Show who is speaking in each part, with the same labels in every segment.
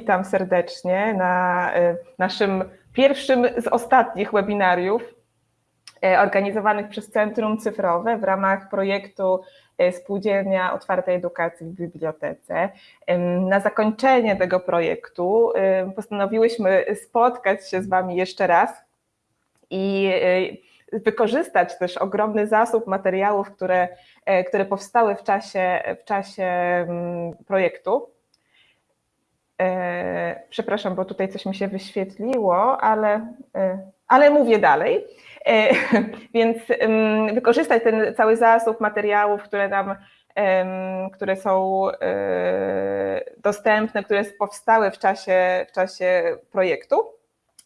Speaker 1: witam serdecznie na naszym pierwszym z ostatnich webinariów organizowanych przez Centrum Cyfrowe w ramach projektu Spółdzielnia Otwartej Edukacji w Bibliotece. Na zakończenie tego projektu postanowiłyśmy spotkać się z Wami jeszcze raz i wykorzystać też ogromny zasób materiałów, które, które powstały w czasie, w czasie projektu. Przepraszam, bo tutaj coś mi się wyświetliło, ale, ale mówię dalej. Więc wykorzystać ten cały zasób materiałów, które nam, które są dostępne, które powstały w czasie, w czasie projektu.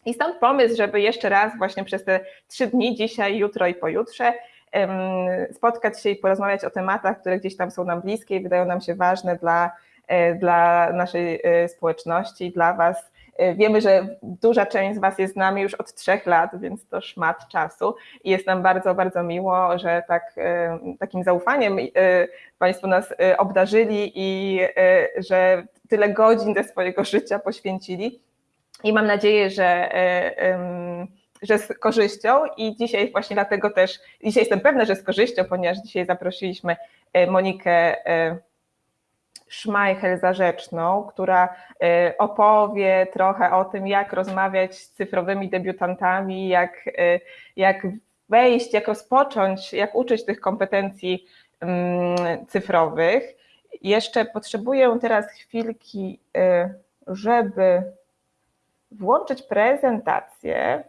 Speaker 1: I stąd pomysł, żeby jeszcze raz właśnie przez te trzy dni, dzisiaj, jutro i pojutrze, spotkać się i porozmawiać o tematach, które gdzieś tam są nam bliskie i wydają nam się ważne dla, dla naszej społeczności, dla Was. Wiemy, że duża część z Was jest z nami już od trzech lat, więc to szmat czasu i jest nam bardzo, bardzo miło, że tak, takim zaufaniem Państwo nas obdarzyli i że tyle godzin ze swojego życia poświęcili i mam nadzieję, że, że z korzyścią i dzisiaj właśnie dlatego też, dzisiaj jestem pewna, że z korzyścią, ponieważ dzisiaj zaprosiliśmy Monikę Szmajchel-Zarzeczną, która opowie trochę o tym, jak rozmawiać z cyfrowymi debiutantami, jak, jak wejść, jak rozpocząć, jak uczyć tych kompetencji cyfrowych. Jeszcze potrzebuję teraz chwilki, żeby włączyć prezentację.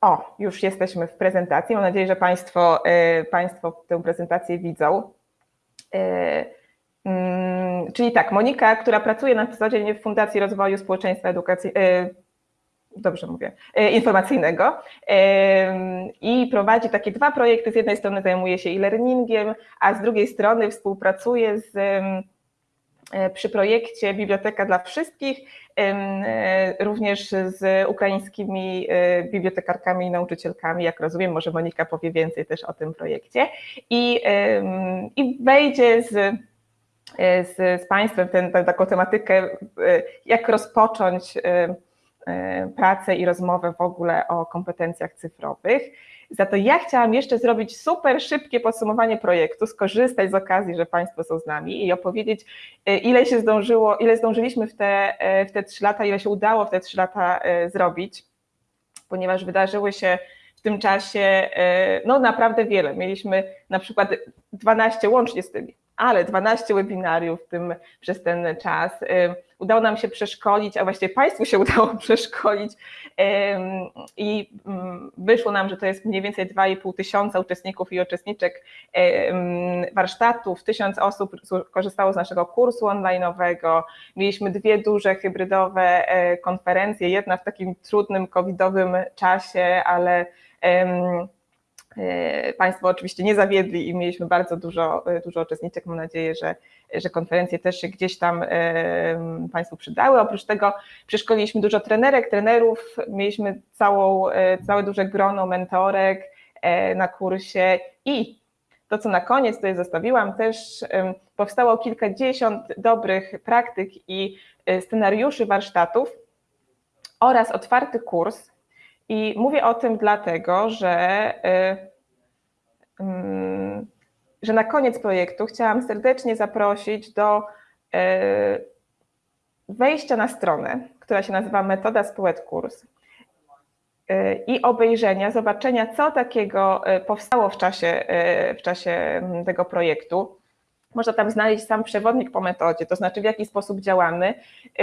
Speaker 1: O, już jesteśmy w prezentacji. Mam nadzieję, że Państwo, Państwo tę prezentację widzą. Czyli tak, Monika, która pracuje na co dzień w Fundacji Rozwoju Społeczeństwa Edukacji, dobrze mówię, informacyjnego i prowadzi takie dwa projekty. Z jednej strony zajmuje się e-learningiem, a z drugiej strony współpracuje z przy projekcie Biblioteka dla Wszystkich, również z ukraińskimi bibliotekarkami i nauczycielkami, jak rozumiem, może Monika powie więcej też o tym projekcie i, i wejdzie z, z, z Państwem ten, tę taką tematykę, jak rozpocząć pracę i rozmowę w ogóle o kompetencjach cyfrowych. Za to ja chciałam jeszcze zrobić super szybkie podsumowanie projektu, skorzystać z okazji, że Państwo są z nami i opowiedzieć, ile się zdążyło, ile zdążyliśmy w te, w te trzy lata, ile się udało w te trzy lata zrobić, ponieważ wydarzyły się w tym czasie no naprawdę wiele. Mieliśmy na przykład 12 łącznie z tymi, ale 12 webinariów w tym, przez ten czas. Udało nam się przeszkolić, a właściwie Państwu się udało przeszkolić i wyszło nam, że to jest mniej więcej 2,5 tysiąca uczestników i uczestniczek warsztatów, tysiąc osób korzystało z naszego kursu online'owego, mieliśmy dwie duże hybrydowe konferencje, jedna w takim trudnym covidowym czasie, ale Państwo oczywiście nie zawiedli i mieliśmy bardzo dużo, dużo uczestniczek. Mam nadzieję, że, że konferencje też się gdzieś tam Państwu przydały. Oprócz tego przeszkoliliśmy dużo trenerek, trenerów, mieliśmy całą, całe duże grono mentorek na kursie i to, co na koniec tutaj zostawiłam, też powstało kilkadziesiąt dobrych praktyk i scenariuszy warsztatów oraz otwarty kurs, i mówię o tym dlatego, że, że na koniec projektu chciałam serdecznie zaprosić do wejścia na stronę, która się nazywa Metoda Społet Kurs i obejrzenia, zobaczenia, co takiego powstało w czasie, w czasie tego projektu. Można tam znaleźć sam przewodnik po metodzie, to znaczy w jaki sposób działamy.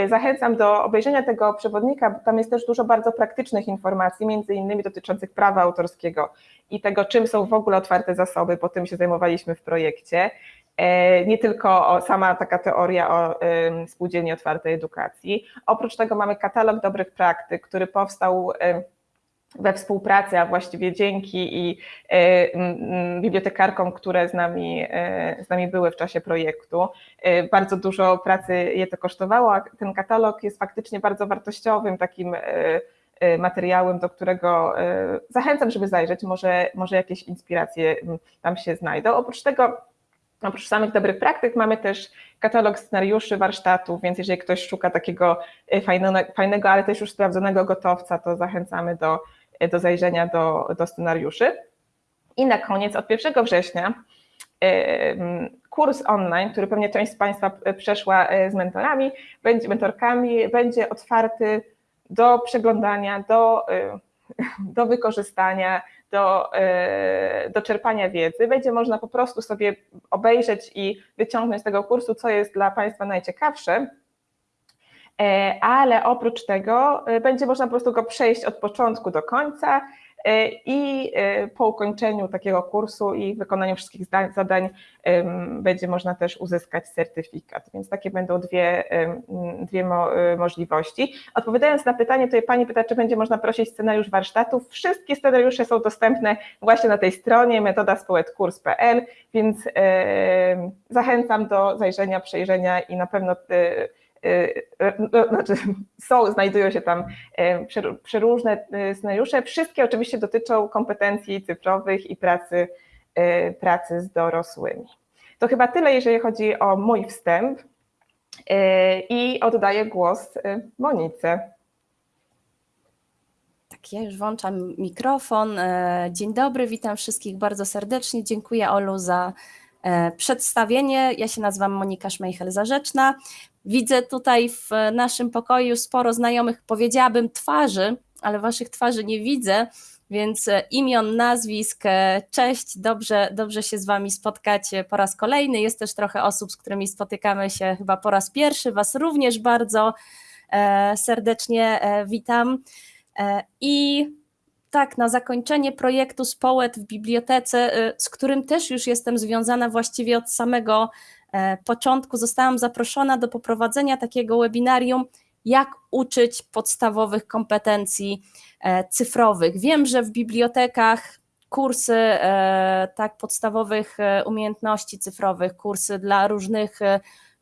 Speaker 1: Zachęcam do obejrzenia tego przewodnika, bo tam jest też dużo bardzo praktycznych informacji, między innymi dotyczących prawa autorskiego i tego, czym są w ogóle otwarte zasoby, bo tym się zajmowaliśmy w projekcie. Nie tylko sama taka teoria o spółdzielni otwartej edukacji. Oprócz tego mamy katalog dobrych praktyk, który powstał we współpracy, a właściwie dzięki i bibliotekarkom, które z nami, z nami były w czasie projektu. Bardzo dużo pracy je to kosztowało, a ten katalog jest faktycznie bardzo wartościowym takim materiałem, do którego zachęcam, żeby zajrzeć, może, może jakieś inspiracje tam się znajdą. Oprócz tego Oprócz samych dobrych praktyk mamy też katalog scenariuszy warsztatów, więc jeżeli ktoś szuka takiego fajnego, fajnego ale też już sprawdzonego gotowca, to zachęcamy do, do zajrzenia do, do scenariuszy. I na koniec, od 1 września kurs online, który pewnie część z Państwa przeszła z mentorami, będzie, mentorkami, będzie otwarty do przeglądania, do, do wykorzystania, do, do czerpania wiedzy. Będzie można po prostu sobie obejrzeć i wyciągnąć z tego kursu, co jest dla Państwa najciekawsze, ale oprócz tego będzie można po prostu go przejść od początku do końca E, i e, po ukończeniu takiego kursu i wykonaniu wszystkich zadań będzie można też uzyskać certyfikat. Więc takie będą dwie, dwie e, możliwości. Odpowiadając na pytanie, tutaj Pani pyta, czy będzie można prosić scenariusz warsztatów. Wszystkie scenariusze są dostępne właśnie na tej stronie metodaspoetkurs.pl, więc zachęcam do zajrzenia, przejrzenia i na pewno no, znaczy są, znajdują się tam przeróżne scenariusze. Wszystkie oczywiście dotyczą kompetencji cyfrowych i pracy, pracy z dorosłymi. To chyba tyle, jeżeli chodzi o mój wstęp i oddaję głos Monice.
Speaker 2: Tak, ja już włączam mikrofon. Dzień dobry, witam wszystkich bardzo serdecznie. Dziękuję Olu za przedstawienie. Ja się nazywam Monika Szmejchel-Zarzeczna. Widzę tutaj w naszym pokoju sporo znajomych, powiedziałabym twarzy, ale waszych twarzy nie widzę, więc e, imion, nazwisk, e, cześć, dobrze, dobrze się z wami spotkać po raz kolejny. Jest też trochę osób, z którymi spotykamy się chyba po raz pierwszy. Was również bardzo e, serdecznie witam. I tak, na zakończenie projektu Społet w bibliotece, z którym też już jestem związana właściwie od samego E, początku zostałam zaproszona do poprowadzenia takiego webinarium, jak uczyć podstawowych kompetencji e, cyfrowych. Wiem, że w bibliotekach kursy e, tak podstawowych umiejętności cyfrowych, kursy dla różnych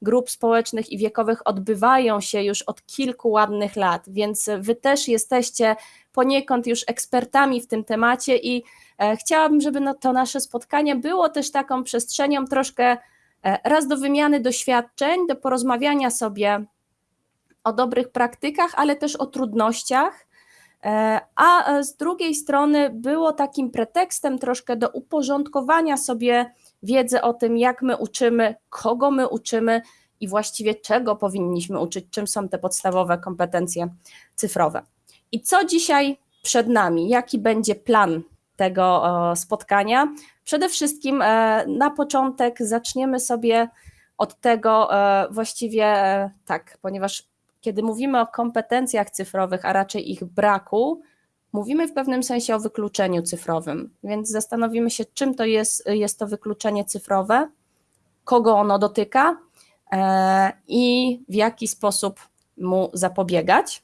Speaker 2: grup społecznych i wiekowych odbywają się już od kilku ładnych lat, więc wy też jesteście poniekąd już ekspertami w tym temacie i chciałabym, żeby no to nasze spotkanie było też taką przestrzenią troszkę E, raz do wymiany doświadczeń, do porozmawiania sobie o dobrych praktykach, ale też o trudnościach. E, a z drugiej strony było takim pretekstem troszkę do uporządkowania sobie wiedzy o tym, jak my uczymy, kogo my uczymy i właściwie czego powinniśmy uczyć, czym są te podstawowe kompetencje cyfrowe. I co dzisiaj przed nami? Jaki będzie plan tego spotkania? Przede wszystkim e, na początek zaczniemy sobie od tego e, właściwie e, tak, ponieważ kiedy mówimy o kompetencjach cyfrowych, a raczej ich braku, mówimy w pewnym sensie o wykluczeniu cyfrowym. Więc zastanowimy się, czym to jest, jest to wykluczenie cyfrowe, kogo ono dotyka i w jaki sposób mu zapobiegać.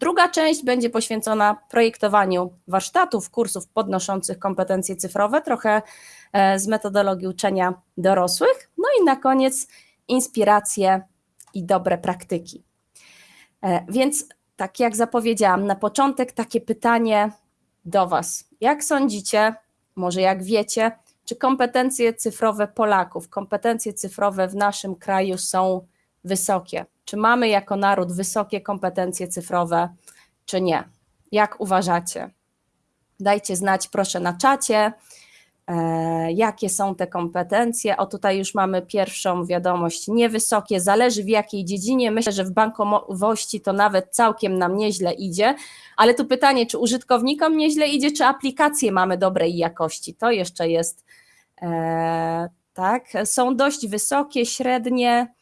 Speaker 2: Druga część będzie poświęcona projektowaniu warsztatów, kursów podnoszących kompetencje cyfrowe, trochę e, z metodologii uczenia dorosłych. No i na koniec inspiracje i dobre praktyki. E, więc, tak jak zapowiedziałam, na początek takie pytanie do Was. Jak sądzicie, może jak wiecie, czy kompetencje cyfrowe Polaków, kompetencje cyfrowe w naszym kraju są wysokie? Czy mamy jako naród wysokie kompetencje cyfrowe, czy nie? Jak uważacie? Dajcie znać proszę na czacie, jakie są te kompetencje. O tutaj już mamy pierwszą wiadomość, niewysokie, zależy w jakiej dziedzinie. Myślę, że w bankowości to nawet całkiem nam nieźle idzie, ale tu pytanie, czy użytkownikom nieźle idzie, czy aplikacje mamy dobrej jakości? To jeszcze jest e, tak. Są dość wysokie, średnie,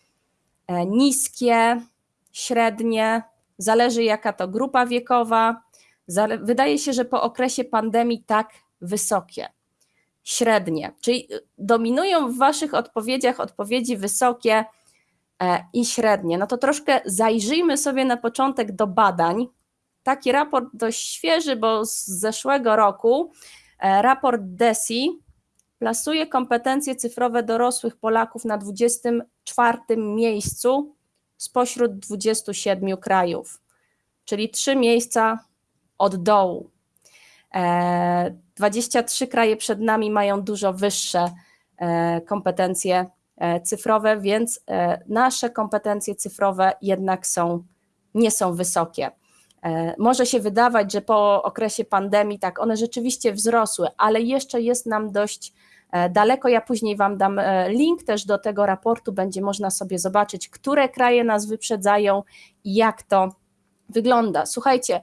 Speaker 2: E, niskie, średnie, zależy jaka to grupa wiekowa. Wydaje się, że po okresie pandemii tak wysokie, średnie, czyli y, dominują w Waszych odpowiedziach odpowiedzi wysokie e, i średnie. No to troszkę zajrzyjmy sobie na początek do badań. Taki raport dość świeży, bo z zeszłego roku, e, raport DESI plasuje kompetencje cyfrowe dorosłych Polaków na 24 miejscu spośród 27 krajów, czyli trzy miejsca od dołu. 23 e, kraje przed nami mają dużo wyższe kompetencje cyfrowe, więc nasze kompetencje cyfrowe jednak są, nie są wysokie. Może się wydawać, że po okresie pandemii tak one rzeczywiście wzrosły, ale jeszcze jest nam dość daleko. Ja później Wam dam link też do tego raportu, będzie można sobie zobaczyć, które kraje nas wyprzedzają i jak to wygląda. Słuchajcie, e,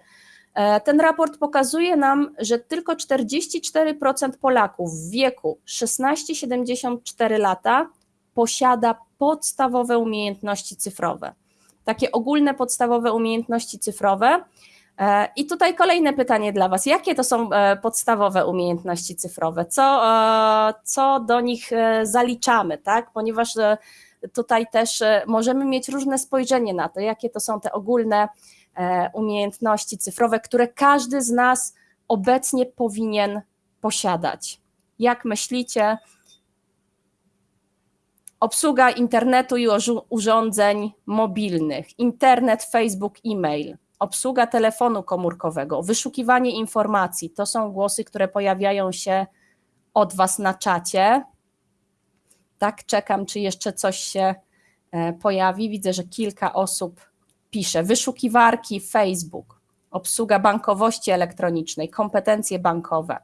Speaker 2: ten raport pokazuje nam, że tylko 44% Polaków w wieku 16-74 lata posiada podstawowe umiejętności cyfrowe. Takie ogólne podstawowe umiejętności cyfrowe. E, I tutaj kolejne pytanie dla Was. Jakie to są e, podstawowe umiejętności cyfrowe? Co, co do nich zaliczamy, tak? Ponieważ tutaj też możemy mieć różne spojrzenie na to, jakie to są te ogólne E, umiejętności cyfrowe, które każdy z nas obecnie powinien posiadać. Jak myślicie? Obsługa internetu i urządzeń mobilnych, internet, Facebook, e-mail, obsługa telefonu komórkowego, wyszukiwanie informacji to są głosy, które pojawiają się od Was na czacie. Tak, czekam, czy jeszcze coś się e, pojawi. Widzę, że kilka osób pisze wyszukiwarki Facebook, obsługa bankowości elektronicznej, kompetencje bankowe,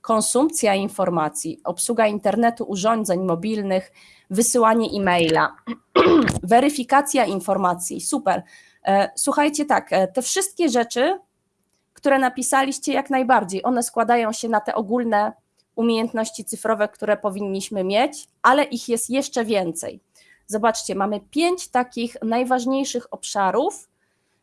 Speaker 2: konsumpcja informacji, obsługa internetu, urządzeń mobilnych, wysyłanie e-maila, weryfikacja informacji. Super. E, słuchajcie, tak, e, te wszystkie rzeczy, które napisaliście, jak najbardziej, one składają się na te ogólne umiejętności cyfrowe, które powinniśmy mieć, ale ich jest jeszcze więcej. Zobaczcie, mamy pięć takich najważniejszych obszarów,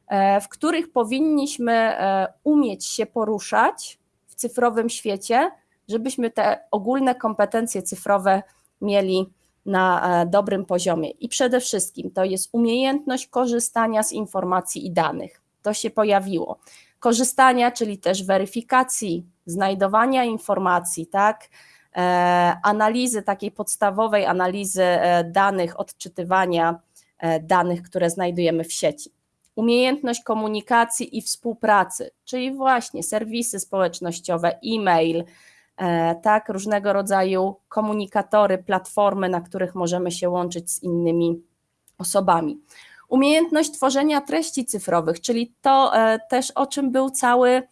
Speaker 2: e, w których powinniśmy e, umieć się poruszać w cyfrowym świecie, żebyśmy te ogólne kompetencje cyfrowe mieli na e, dobrym poziomie. I przede wszystkim to jest umiejętność korzystania z informacji i danych. To się pojawiło. Korzystania, czyli też weryfikacji, znajdowania informacji, tak? E, analizy, takiej podstawowej analizy e, danych, odczytywania e, danych, które znajdujemy w sieci. Umiejętność komunikacji i współpracy, czyli właśnie serwisy społecznościowe, e-mail, tak, różnego rodzaju komunikatory, platformy, na których możemy się łączyć z innymi osobami. Umiejętność tworzenia treści cyfrowych, czyli to też o czym był cały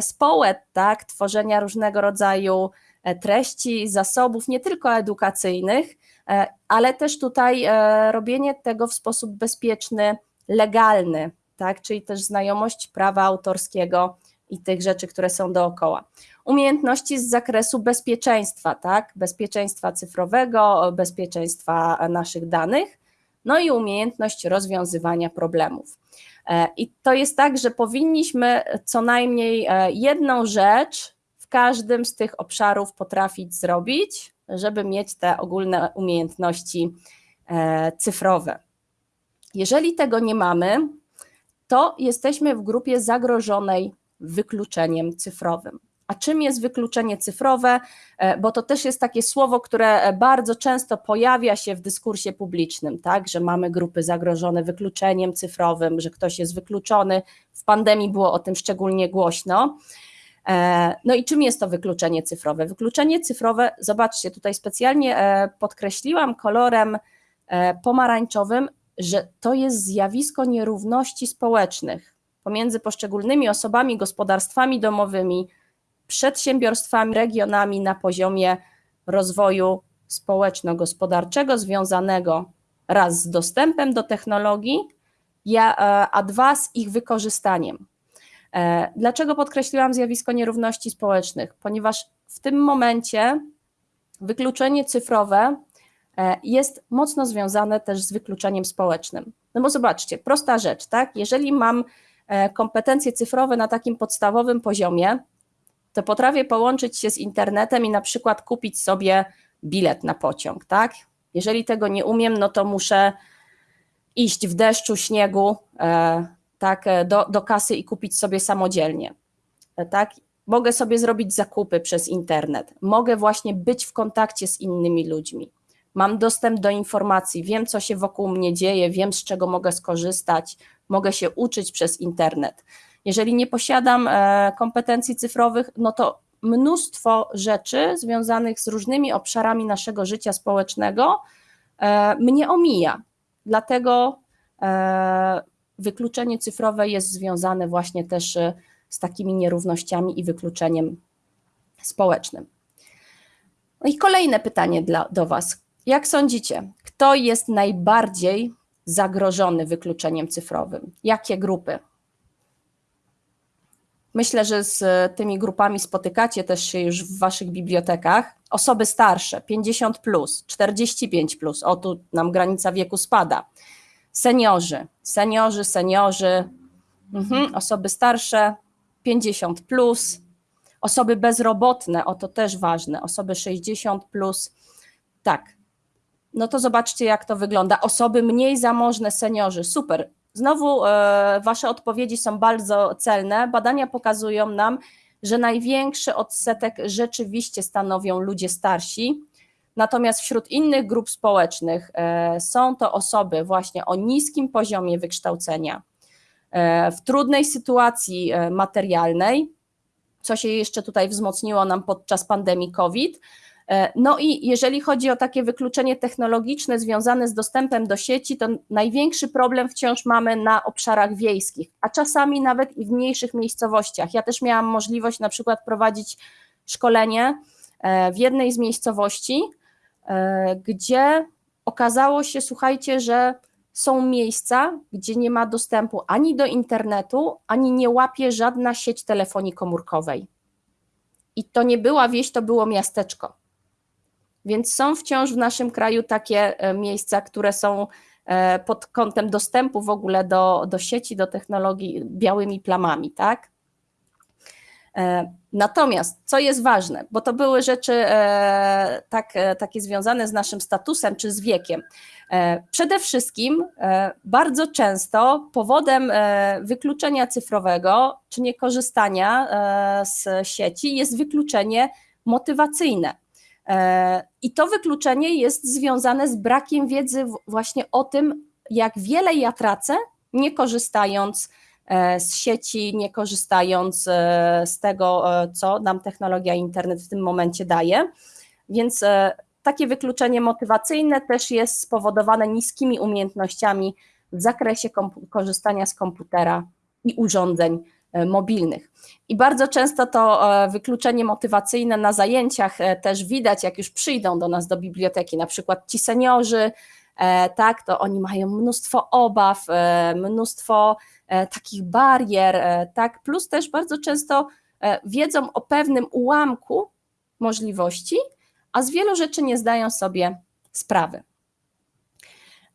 Speaker 2: społet, tak, tworzenia różnego rodzaju treści, zasobów, nie tylko edukacyjnych, e, ale też tutaj e, robienie tego w sposób bezpieczny, legalny, tak? czyli też znajomość prawa autorskiego i tych rzeczy, które są dookoła. Umiejętności z zakresu bezpieczeństwa, tak? bezpieczeństwa cyfrowego, bezpieczeństwa naszych danych, no i umiejętność rozwiązywania problemów. I to jest tak, że powinniśmy co najmniej jedną rzecz w każdym z tych obszarów potrafić zrobić, żeby mieć te ogólne umiejętności e, cyfrowe. Jeżeli tego nie mamy, to jesteśmy w grupie zagrożonej wykluczeniem cyfrowym. A czym jest wykluczenie cyfrowe? E, bo to też jest takie słowo, które bardzo często pojawia się w dyskursie publicznym, tak, że mamy grupy zagrożone wykluczeniem cyfrowym, że ktoś jest wykluczony. W pandemii było o tym szczególnie głośno. E, no i czym jest to wykluczenie cyfrowe? Wykluczenie cyfrowe, zobaczcie, tutaj specjalnie e, podkreśliłam kolorem e, pomarańczowym, że to jest zjawisko nierówności społecznych pomiędzy poszczególnymi osobami, gospodarstwami domowymi, przedsiębiorstwami, regionami na poziomie rozwoju społeczno-gospodarczego związanego raz z dostępem do technologii, a dwa z ich wykorzystaniem. E, dlaczego podkreśliłam zjawisko nierówności społecznych? Ponieważ w tym momencie wykluczenie cyfrowe e, jest mocno związane też z wykluczeniem społecznym. No bo zobaczcie, prosta rzecz, tak? Jeżeli mam e, kompetencje cyfrowe na takim podstawowym poziomie, to potrafię połączyć się z internetem i na przykład kupić sobie bilet na pociąg, tak? Jeżeli tego nie umiem, no to muszę iść w deszczu, śniegu, tak, e, do, do kasy i kupić sobie samodzielnie. E, tak? Mogę sobie zrobić zakupy przez internet, mogę właśnie być w kontakcie z innymi ludźmi. Mam dostęp do informacji, wiem, co się wokół mnie dzieje, wiem, z czego mogę skorzystać, mogę się uczyć przez internet. Jeżeli nie posiadam e, kompetencji cyfrowych, no to mnóstwo rzeczy związanych z różnymi obszarami naszego życia społecznego mnie omija. Dlatego wykluczenie cyfrowe jest związane właśnie też e, z takimi nierównościami i wykluczeniem społecznym. No i kolejne pytanie dla, do Was. Jak sądzicie, kto jest najbardziej zagrożony wykluczeniem cyfrowym? Jakie grupy? Myślę, że z tymi grupami spotykacie też się już w Waszych bibliotekach. Osoby starsze, 50, plus, 45, plus, o tu nam granica wieku spada. Seniorzy, seniorzy, seniorzy, mhm, osoby starsze, 50, plus, osoby bezrobotne, o to też ważne, osoby 60, plus, tak. No to zobaczcie, jak to wygląda. Osoby mniej zamożne, seniorzy, super. Znowu e, Wasze odpowiedzi są bardzo celne. Badania pokazują nam, że największy odsetek rzeczywiście stanowią ludzie starsi. Natomiast wśród innych grup społecznych e, są to osoby właśnie o niskim poziomie wykształcenia, e, w trudnej sytuacji materialnej, co się jeszcze tutaj wzmocniło nam podczas pandemii COVID E, no i jeżeli chodzi o takie wykluczenie technologiczne związane z dostępem do sieci, to największy problem wciąż mamy na obszarach wiejskich, a czasami nawet i w mniejszych miejscowościach. Ja też miałam możliwość na przykład prowadzić szkolenie e, w jednej z miejscowości, e, gdzie okazało się, słuchajcie, że są miejsca, gdzie nie ma dostępu ani do internetu, ani nie łapie żadna sieć telefonii komórkowej. I to nie była wieś, to było miasteczko. Więc są wciąż w naszym kraju takie e, miejsca, które są e, pod kątem dostępu w ogóle do, do sieci, do technologii białymi plamami, tak? E, natomiast, co jest ważne, bo to były rzeczy tak, takie związane z naszym statusem czy z wiekiem. Przede wszystkim bardzo często powodem wykluczenia cyfrowego czy niekorzystania z sieci jest wykluczenie motywacyjne. E, I to wykluczenie jest związane z brakiem wiedzy właśnie o tym, jak wiele ja tracę, nie korzystając e, z sieci, nie korzystając e, z tego, co nam technologia internet w tym momencie daje. Więc takie wykluczenie motywacyjne też jest spowodowane niskimi umiejętnościami w zakresie korzystania z komputera i urządzeń E, mobilnych. I bardzo często to e, wykluczenie motywacyjne na zajęciach e, też widać, jak już przyjdą do nas do biblioteki, na przykład ci seniorzy, tak, to oni mają mnóstwo obaw, mnóstwo takich barier, tak, plus też bardzo często wiedzą o pewnym ułamku możliwości, a z wielu rzeczy nie zdają sobie sprawy.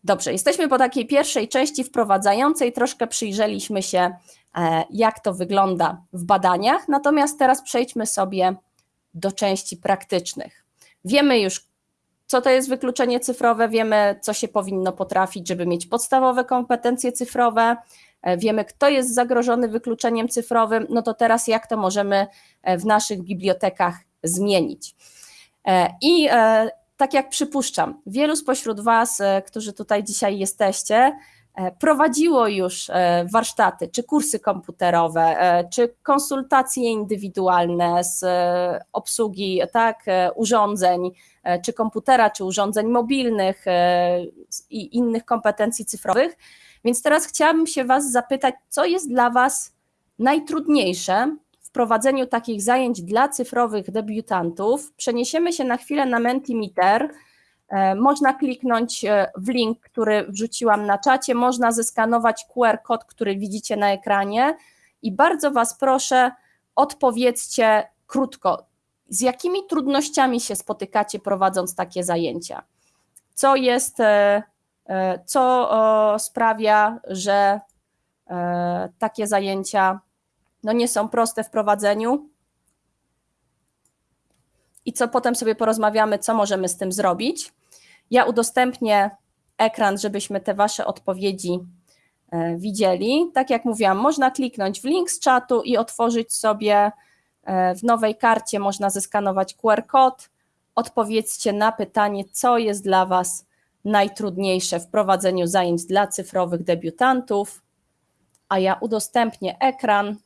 Speaker 2: Dobrze, jesteśmy po takiej pierwszej części wprowadzającej, troszkę przyjrzeliśmy się E, jak to wygląda w badaniach. Natomiast teraz przejdźmy sobie do części praktycznych. Wiemy już, co to jest wykluczenie cyfrowe, wiemy, co się powinno potrafić, żeby mieć podstawowe kompetencje cyfrowe, e, wiemy, kto jest zagrożony wykluczeniem cyfrowym, no to teraz jak to możemy e, w naszych bibliotekach zmienić. I tak jak przypuszczam, wielu spośród Was, którzy tutaj dzisiaj jesteście, E, prowadziło już e, warsztaty, czy kursy komputerowe, e, czy konsultacje indywidualne z obsługi tak, urządzeń, czy komputera, czy urządzeń mobilnych i innych kompetencji cyfrowych. Więc teraz chciałabym się Was zapytać, co jest dla Was najtrudniejsze w prowadzeniu takich zajęć dla cyfrowych debiutantów? Przeniesiemy się na chwilę na Mentimeter E, można kliknąć e, w link, który wrzuciłam na czacie, można zeskanować QR kod, który widzicie na ekranie i bardzo Was proszę, odpowiedzcie krótko, z jakimi trudnościami się spotykacie prowadząc takie zajęcia? Co jest, e, co sprawia, że takie zajęcia no nie są proste w prowadzeniu? I co potem sobie porozmawiamy, co możemy z tym zrobić? Ja udostępnię ekran, żebyśmy te Wasze odpowiedzi e, widzieli. Tak jak mówiłam, można kliknąć w link z czatu i otworzyć sobie e, w nowej karcie, można zeskanować QR kod. Odpowiedzcie na pytanie, co jest dla Was najtrudniejsze w prowadzeniu zajęć dla cyfrowych debiutantów, a ja udostępnię ekran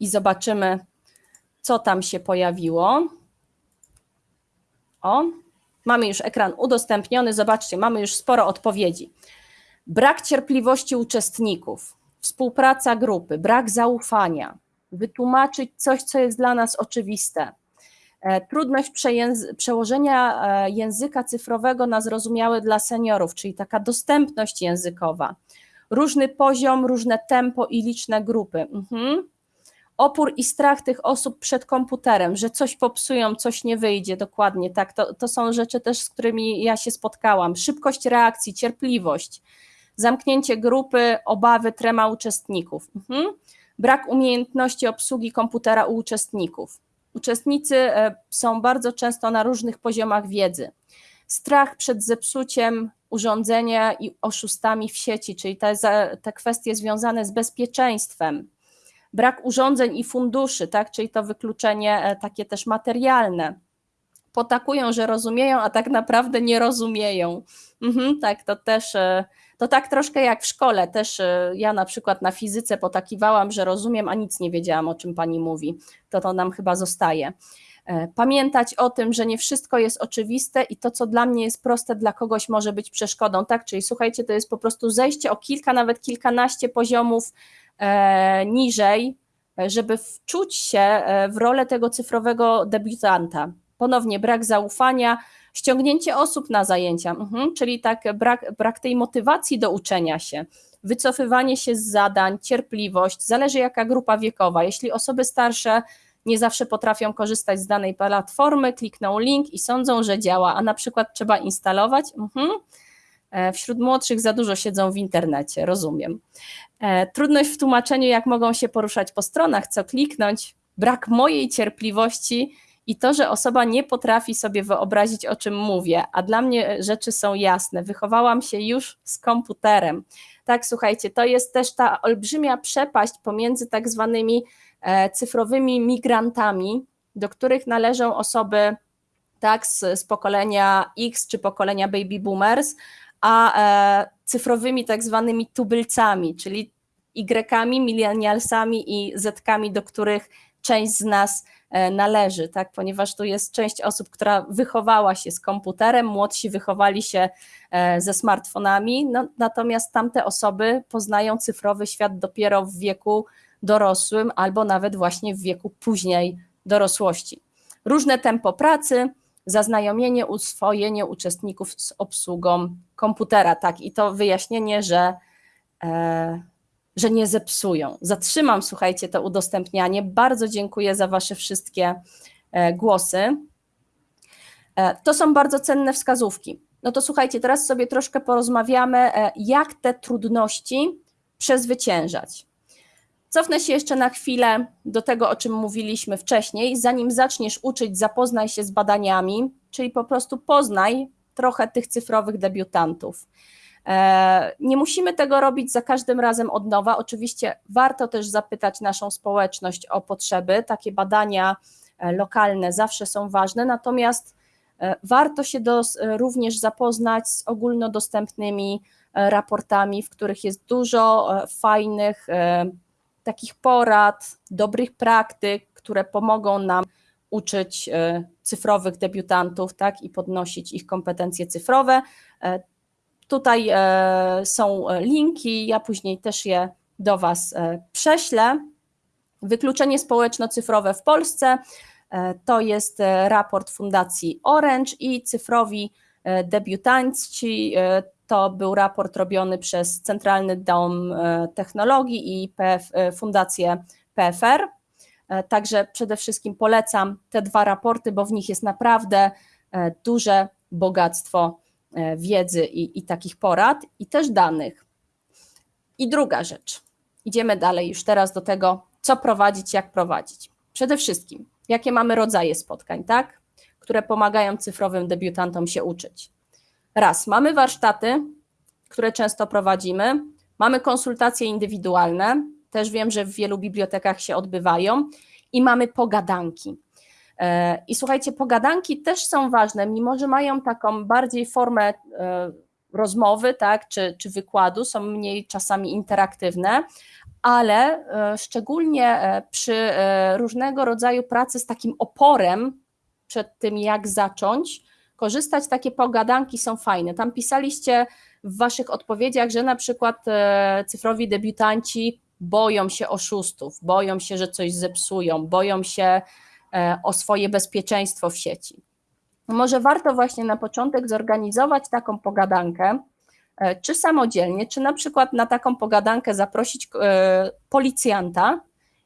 Speaker 2: i zobaczymy, co tam się pojawiło. O, mamy już ekran udostępniony. Zobaczcie, mamy już sporo odpowiedzi. Brak cierpliwości uczestników, współpraca grupy, brak zaufania, wytłumaczyć coś, co jest dla nas oczywiste. E, trudność przełożenia e, języka cyfrowego na zrozumiałe dla seniorów, czyli taka dostępność językowa. Różny poziom, różne tempo i liczne grupy. Mhm. Opór i strach tych osób przed komputerem, że coś popsują, coś nie wyjdzie, dokładnie tak. To, to są rzeczy też, z którymi ja się spotkałam. Szybkość reakcji, cierpliwość, zamknięcie grupy, obawy, trema uczestników. Mhm. Brak umiejętności obsługi komputera u uczestników. Uczestnicy e, są bardzo często na różnych poziomach wiedzy. Strach przed zepsuciem urządzenia i oszustami w sieci, czyli te, te kwestie związane z bezpieczeństwem. Brak urządzeń i funduszy, tak, czyli to wykluczenie e, takie też materialne. Potakują, że rozumieją, a tak naprawdę nie rozumieją. Mhm, tak, to też e, to tak troszkę jak w szkole, też e, ja na przykład na fizyce potakiwałam, że rozumiem, a nic nie wiedziałam, o czym pani mówi. To to nam chyba zostaje. E, pamiętać o tym, że nie wszystko jest oczywiste i to, co dla mnie jest proste, dla kogoś może być przeszkodą, tak? Czyli słuchajcie, to jest po prostu zejście o kilka, nawet kilkanaście poziomów e, niżej, żeby wczuć się w rolę tego cyfrowego debiutanta. Ponownie brak zaufania, ściągnięcie osób na zajęcia, mhm, czyli tak brak, brak tej motywacji do uczenia się, wycofywanie się z zadań, cierpliwość, zależy jaka grupa wiekowa. Jeśli osoby starsze nie zawsze potrafią korzystać z danej platformy, klikną link i sądzą, że działa, a na przykład trzeba instalować. Mhm. E, wśród młodszych za dużo siedzą w internecie, rozumiem. E, trudność w tłumaczeniu, jak mogą się poruszać po stronach, co kliknąć, brak mojej cierpliwości i to, że osoba nie potrafi sobie wyobrazić, o czym mówię, a dla mnie rzeczy są jasne. Wychowałam się już z komputerem. Tak, słuchajcie, to jest też ta olbrzymia przepaść pomiędzy tak zwanymi e, cyfrowymi migrantami, do których należą osoby tak, z, z pokolenia X czy pokolenia baby boomers, a e, cyfrowymi tak zwanymi tubylcami, czyli Y-kami, millennialsami i Z-kami, do których część z nas E, należy, tak? ponieważ tu jest część osób, która wychowała się z komputerem, młodsi wychowali się e, ze smartfonami, no, natomiast tamte osoby poznają cyfrowy świat dopiero w wieku dorosłym albo nawet właśnie w wieku później dorosłości. Różne tempo pracy, zaznajomienie, uswojenie uczestników z obsługą komputera, tak, i to wyjaśnienie, że e, że nie zepsują. Zatrzymam, słuchajcie, to udostępnianie. Bardzo dziękuję za Wasze wszystkie e, głosy. E, to są bardzo cenne wskazówki. No to słuchajcie, teraz sobie troszkę porozmawiamy, e, jak te trudności przezwyciężać. Cofnę się jeszcze na chwilę do tego, o czym mówiliśmy wcześniej. Zanim zaczniesz uczyć, zapoznaj się z badaniami, czyli po prostu poznaj trochę tych cyfrowych debiutantów. E, nie musimy tego robić za każdym razem od nowa. Oczywiście warto też zapytać naszą społeczność o potrzeby. Takie badania e, lokalne zawsze są ważne, natomiast e, warto się również zapoznać z ogólnodostępnymi raportami, w których jest dużo fajnych takich porad, dobrych praktyk, które pomogą nam uczyć cyfrowych debiutantów tak, i podnosić ich kompetencje cyfrowe. Tutaj e, są linki, ja później też je do Was e, prześlę. Wykluczenie społeczno-cyfrowe w Polsce e, to jest raport Fundacji Orange i cyfrowi debiutanci. To był raport robiony przez Centralny Dom Technologii i PF, Fundację PFR. Także przede wszystkim polecam te dwa raporty, bo w nich jest naprawdę duże bogactwo E, wiedzy i, i takich porad, i też danych. I druga rzecz, idziemy dalej już teraz do tego, co prowadzić, jak prowadzić. Przede wszystkim, jakie mamy rodzaje spotkań, tak? Które pomagają cyfrowym debiutantom się uczyć. Raz, mamy warsztaty, które często prowadzimy, mamy konsultacje indywidualne, też wiem, że w wielu bibliotekach się odbywają, i mamy pogadanki. E, I słuchajcie, pogadanki też są ważne, mimo że mają taką bardziej formę e, rozmowy, tak, czy, czy wykładu, są mniej czasami interaktywne, ale e, szczególnie przy różnego rodzaju pracy z takim oporem przed tym, jak zacząć, korzystać, takie pogadanki są fajne. Tam pisaliście w waszych odpowiedziach, że na przykład cyfrowi debiutanci boją się oszustów, boją się, że coś zepsują, boją się o swoje bezpieczeństwo w sieci. Może warto właśnie na początek zorganizować taką pogadankę, E, czy samodzielnie, czy na przykład na taką pogadankę zaprosić e, policjanta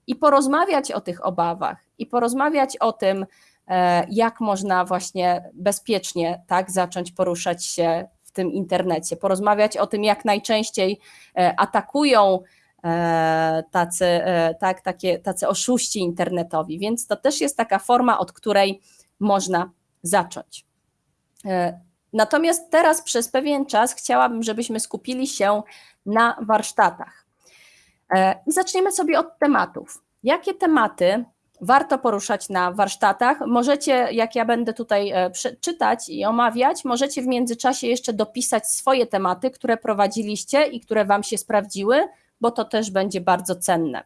Speaker 2: i porozmawiać o tych obawach i porozmawiać o tym, e, jak można właśnie bezpiecznie tak zacząć poruszać się w tym internecie, porozmawiać o tym, jak najczęściej atakują tacy, tak, takie, tacy oszuści internetowi. Więc to też jest taka forma, od której można zacząć. Natomiast teraz przez pewien czas chciałabym, żebyśmy skupili się na warsztatach. E, I zaczniemy sobie od tematów. Jakie tematy warto poruszać na warsztatach? Możecie, jak ja będę tutaj e, czytać i omawiać, możecie w międzyczasie jeszcze dopisać swoje tematy, które prowadziliście i które Wam się sprawdziły, bo to też będzie bardzo cenne.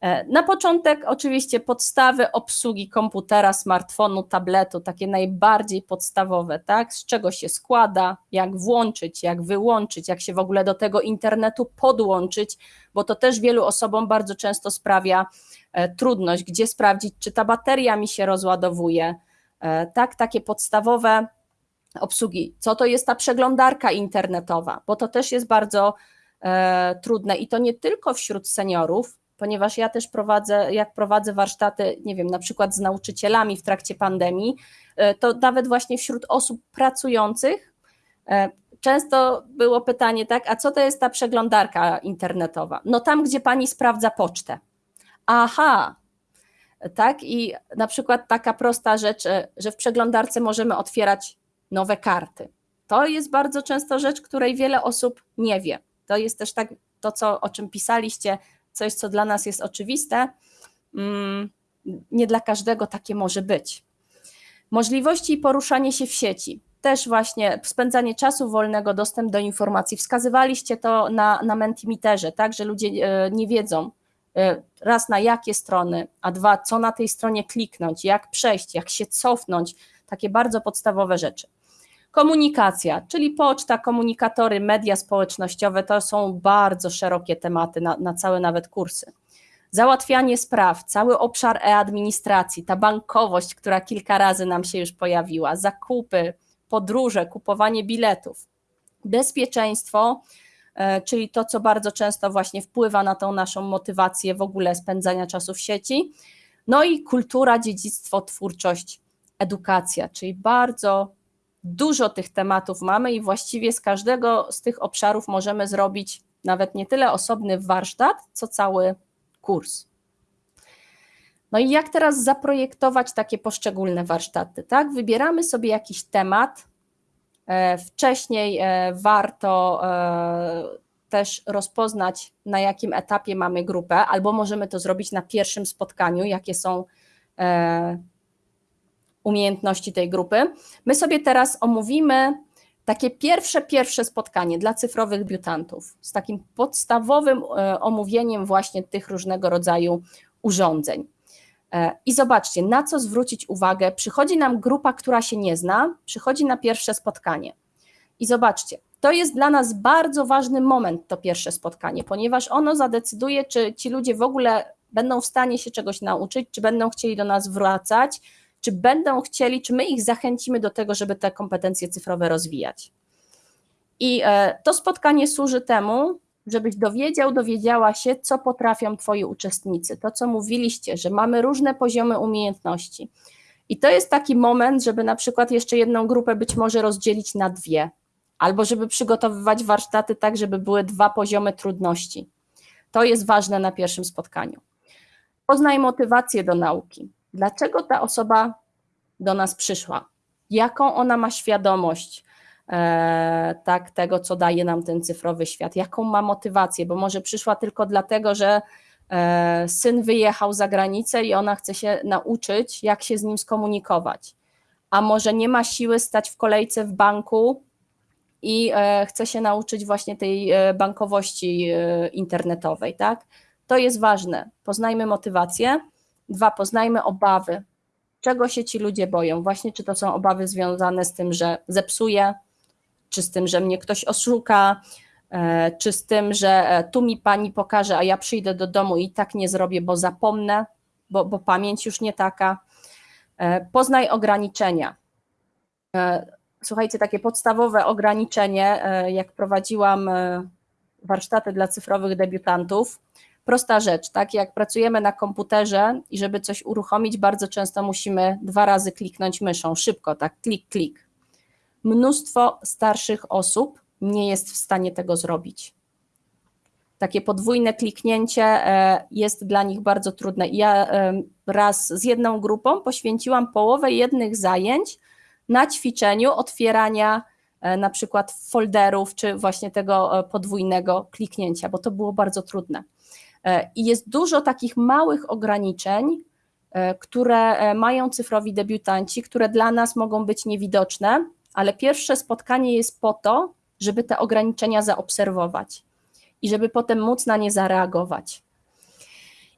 Speaker 2: E, na początek oczywiście podstawy obsługi komputera, smartfonu, tabletu, takie najbardziej podstawowe, tak? Z czego się składa, jak włączyć, jak wyłączyć, jak się w ogóle do tego internetu podłączyć, bo to też wielu osobom bardzo często sprawia e, trudność, gdzie sprawdzić, czy ta bateria mi się rozładowuje. E, tak, takie podstawowe obsługi. Co to jest ta przeglądarka internetowa, bo to też jest bardzo trudne i to nie tylko wśród seniorów, ponieważ ja też prowadzę, jak prowadzę warsztaty, nie wiem, na przykład z nauczycielami w trakcie pandemii, e, to nawet właśnie wśród osób pracujących e, często było pytanie, tak, a co to jest ta przeglądarka internetowa? No tam, gdzie pani sprawdza pocztę. Aha, tak, i na przykład taka prosta rzecz, e, że w przeglądarce możemy otwierać nowe karty. To jest bardzo często rzecz, której wiele osób nie wie. To jest też tak to, co, o czym pisaliście, coś, co dla nas jest oczywiste, mm, nie dla każdego takie może być. Możliwości poruszania się w sieci. Też właśnie spędzanie czasu wolnego, dostęp do informacji. Wskazywaliście to na, na Mentimiterze, tak, że ludzie e, nie wiedzą e, raz na jakie strony, a dwa, co na tej stronie kliknąć, jak przejść, jak się cofnąć, takie bardzo podstawowe rzeczy. Komunikacja, czyli poczta, komunikatory, media społecznościowe to są bardzo szerokie tematy na, na całe nawet kursy. Załatwianie spraw, cały obszar e-administracji, ta bankowość, która kilka razy nam się już pojawiła, zakupy, podróże, kupowanie biletów, bezpieczeństwo, e, czyli to, co bardzo często właśnie wpływa na tą naszą motywację w ogóle spędzania czasu w sieci. No i kultura, dziedzictwo, twórczość, edukacja, czyli bardzo Dużo tych tematów mamy i właściwie z każdego z tych obszarów możemy zrobić nawet nie tyle osobny warsztat, co cały kurs. No i jak teraz zaprojektować takie poszczególne warsztaty? Tak, wybieramy sobie jakiś temat. E, wcześniej e, warto e, też rozpoznać, na jakim etapie mamy grupę, albo możemy to zrobić na pierwszym spotkaniu, jakie są umiejętności tej grupy. My sobie teraz omówimy takie pierwsze, pierwsze spotkanie dla cyfrowych biutantów z takim podstawowym e, omówieniem właśnie tych różnego rodzaju urządzeń. E, I zobaczcie, na co zwrócić uwagę. Przychodzi nam grupa, która się nie zna, przychodzi na pierwsze spotkanie. I zobaczcie, to jest dla nas bardzo ważny moment, to pierwsze spotkanie, ponieważ ono zadecyduje, czy ci ludzie w ogóle będą w stanie się czegoś nauczyć, czy będą chcieli do nas wracać, czy będą chcieli, czy my ich zachęcimy do tego, żeby te kompetencje cyfrowe rozwijać. I e, to spotkanie służy temu, żebyś dowiedział, dowiedziała się, co potrafią Twoi uczestnicy. To, co mówiliście, że mamy różne poziomy umiejętności. I to jest taki moment, żeby na przykład jeszcze jedną grupę być może rozdzielić na dwie, albo żeby przygotowywać warsztaty tak, żeby były dwa poziomy trudności. To jest ważne na pierwszym spotkaniu. Poznaj motywację do nauki dlaczego ta osoba do nas przyszła, jaką ona ma świadomość e, tak, tego, co daje nam ten cyfrowy świat, jaką ma motywację, bo może przyszła tylko dlatego, że e, syn wyjechał za granicę i ona chce się nauczyć, jak się z nim skomunikować, a może nie ma siły stać w kolejce w banku i e, chce się nauczyć właśnie tej e, bankowości e, internetowej, tak? To jest ważne. Poznajmy motywację. Dwa, poznajmy obawy. Czego się ci ludzie boją? Właśnie, czy to są obawy związane z tym, że zepsuję, czy z tym, że mnie ktoś oszuka, e, czy z tym, że e, tu mi pani pokaże, a ja przyjdę do domu i tak nie zrobię, bo zapomnę, bo, bo pamięć już nie taka. E, poznaj ograniczenia. Słuchajcie, takie podstawowe ograniczenie, jak prowadziłam warsztaty dla cyfrowych debiutantów, prosta rzecz, tak? Jak pracujemy na komputerze i żeby coś uruchomić, bardzo często musimy dwa razy kliknąć myszą, szybko, tak, klik, klik. Mnóstwo starszych osób nie jest w stanie tego zrobić. Takie podwójne kliknięcie e, jest dla nich bardzo trudne. Ja e, raz z jedną grupą poświęciłam połowę jednych zajęć na ćwiczeniu otwierania e, na przykład folderów, czy właśnie tego podwójnego kliknięcia, bo to było bardzo trudne. I jest dużo takich małych ograniczeń, które mają cyfrowi debiutanci, które dla nas mogą być niewidoczne, ale pierwsze spotkanie jest po to, żeby te ograniczenia zaobserwować i żeby potem móc na nie zareagować.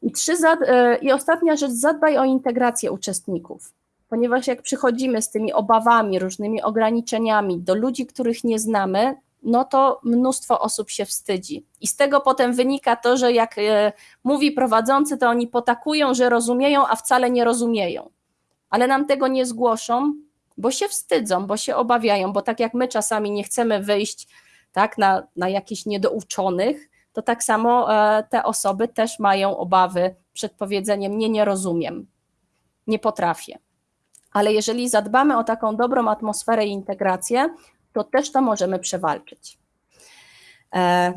Speaker 2: I, trzy, e, I ostatnia rzecz, zadbaj o integrację uczestników, ponieważ jak przychodzimy z tymi obawami, różnymi ograniczeniami do ludzi, których nie znamy, no to mnóstwo osób się wstydzi. I z tego potem wynika to, że jak e, mówi prowadzący, to oni potakują, że rozumieją, a wcale nie rozumieją. Ale nam tego nie zgłoszą, bo się wstydzą, bo się obawiają, bo tak jak my czasami nie chcemy wyjść tak, na, na jakichś niedouczonych, to tak samo e, te osoby też mają obawy przed powiedzeniem nie, nie rozumiem, nie potrafię. Ale jeżeli zadbamy o taką dobrą atmosferę i integrację, to też to możemy przewalczyć. E,